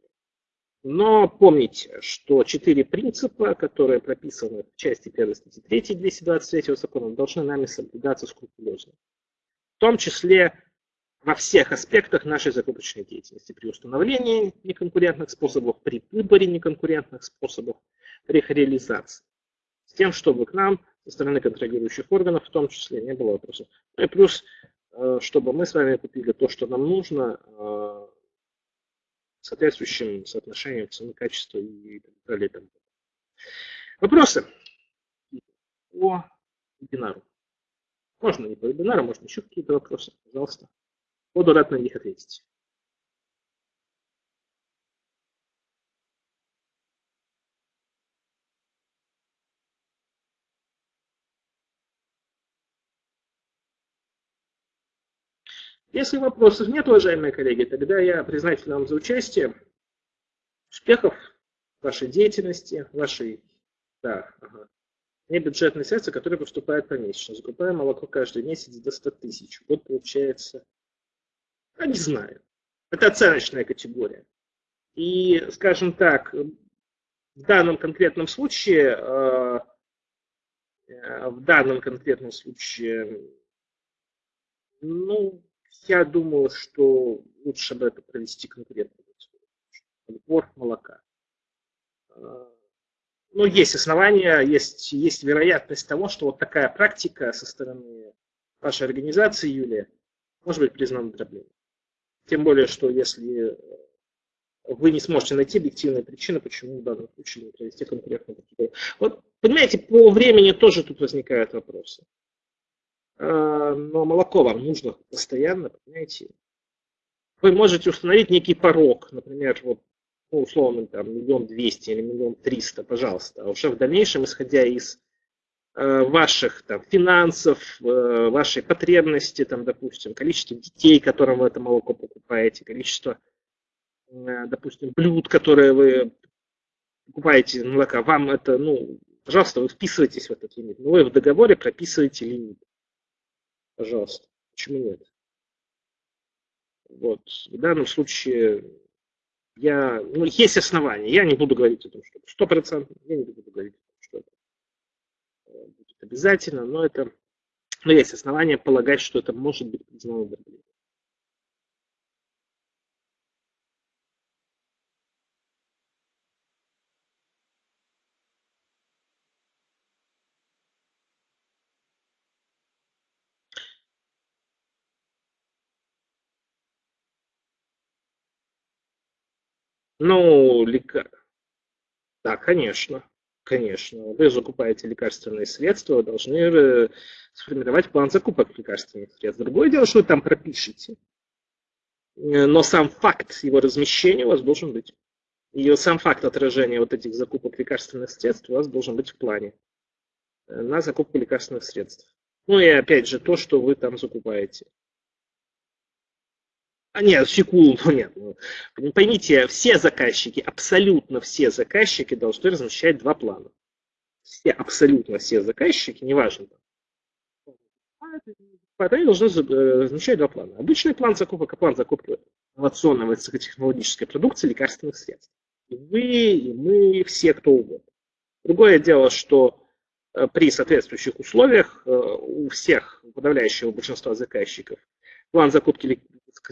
Но помните, что четыре принципа, которые прописаны в части 1 статьи 3 223 закона, должны нами соблюдаться скрупулезно. В том числе во всех аспектах нашей закупочной деятельности. При установлении неконкурентных способов, при выборе неконкурентных способов, при их реализации. С тем, чтобы к нам со стороны контролирующих органов в том числе не было вопросов. Ну и плюс, э, чтобы мы с вами купили то, что нам нужно, э, соответствующим соотношением цены, качества и так далее. И Вопросы по вебинару? Можно не по вебинару, можно еще какие-то вопросы, пожалуйста. Буду рад на них ответить. Если вопросов нет, уважаемые коллеги, тогда я признателен вам за участие. Успехов вашей деятельности, вашей да, ага, небюджетные средства, которые поступают помесячно. Закупаем молоко каждый месяц до 100 тысяч. Вот получается, я не знаю. Это оценочная категория. И, скажем так, в данном конкретном случае, э, э, в данном конкретном случае, ну, я думаю, что лучше бы это провести конкурентную отбор молока. А, Но ну, есть основания, есть, есть вероятность того, что вот такая практика со стороны вашей организации, Юлия, может быть признана дроблением. Тем более, что если вы не сможете найти объективные причины, почему в данном случае не провести процедуру. Вот, понимаете, по времени тоже тут возникают вопросы. А, но молоко вам нужно постоянно, понимаете. Вы можете установить некий порог, например, вот, ну, условно, там, миллион двести или миллион триста, пожалуйста. А уже в дальнейшем, исходя из э, ваших там, финансов, э, вашей потребности, там, допустим, количество детей, которым вы это молоко покупаете, количество, э, допустим, блюд, которые вы покупаете молока, вам это, ну, Пожалуйста, вы вписываетесь в этот лимит. Но вы в договоре прописываете лимит. Пожалуйста. Почему нет? Вот. В данном случае я, ну, есть основания. Я не буду говорить о том, что это стопроцентно. Я не буду говорить о том, что это э, будет обязательно, но это, но есть основания полагать, что это может быть признано дроблением. Ну, лека... да, конечно, конечно. Вы закупаете лекарственные средства, вы должны э, сформировать план закупок лекарственных средств. Другое дело, что вы там пропишете. Э, но сам факт его размещения у вас должен быть. И сам факт отражения вот этих закупок лекарственных средств у вас должен быть в плане э, на закупку лекарственных средств. Ну и опять же то, что вы там закупаете. А нет, секунду, нет. Ну, поймите, все заказчики, абсолютно все заказчики должны размещать два плана. Все, абсолютно все заказчики, неважно. Они должны э, размещать два плана. Обычный план закупок и план закупки инновационной высокотехнологической продукции лекарственных средств. И вы, и мы, все, кто угодно. Другое дело, что э, при соответствующих условиях э, у всех, подавляющего большинства заказчиков, план закупки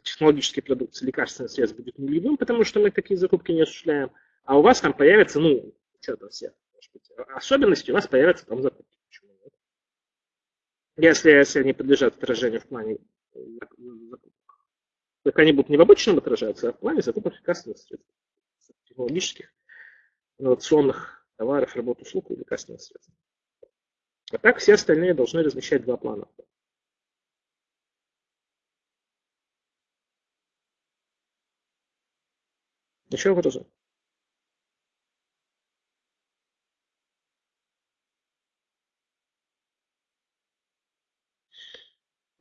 технологической продукции лекарственных средств будет нулевым, потому что мы такие закупки не осуществляем, а у вас там появится, ну, что там все, особенности у вас появятся там закупки. Почему нет? Если, если они подлежат отражению в плане закупок. Так они будут не в обычном отражаться, а в плане закупок лекарственных средств, технологических, инновационных товаров, работ, услуг и лекарственных средств. А так все остальные должны размещать два плана. Еще вопросы?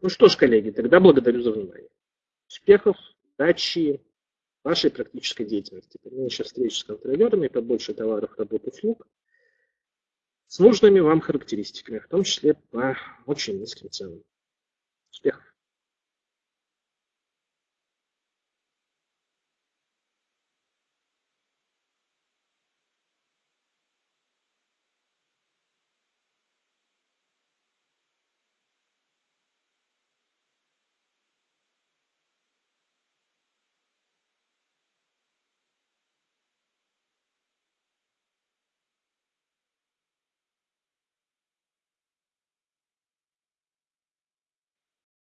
Ну что ж, коллеги, тогда благодарю за внимание. Успехов, удачи вашей практической деятельности. Поменьше встреч с контролерами, побольше товаров, работ, услуг с нужными вам характеристиками, в том числе по очень низким ценам. Успехов!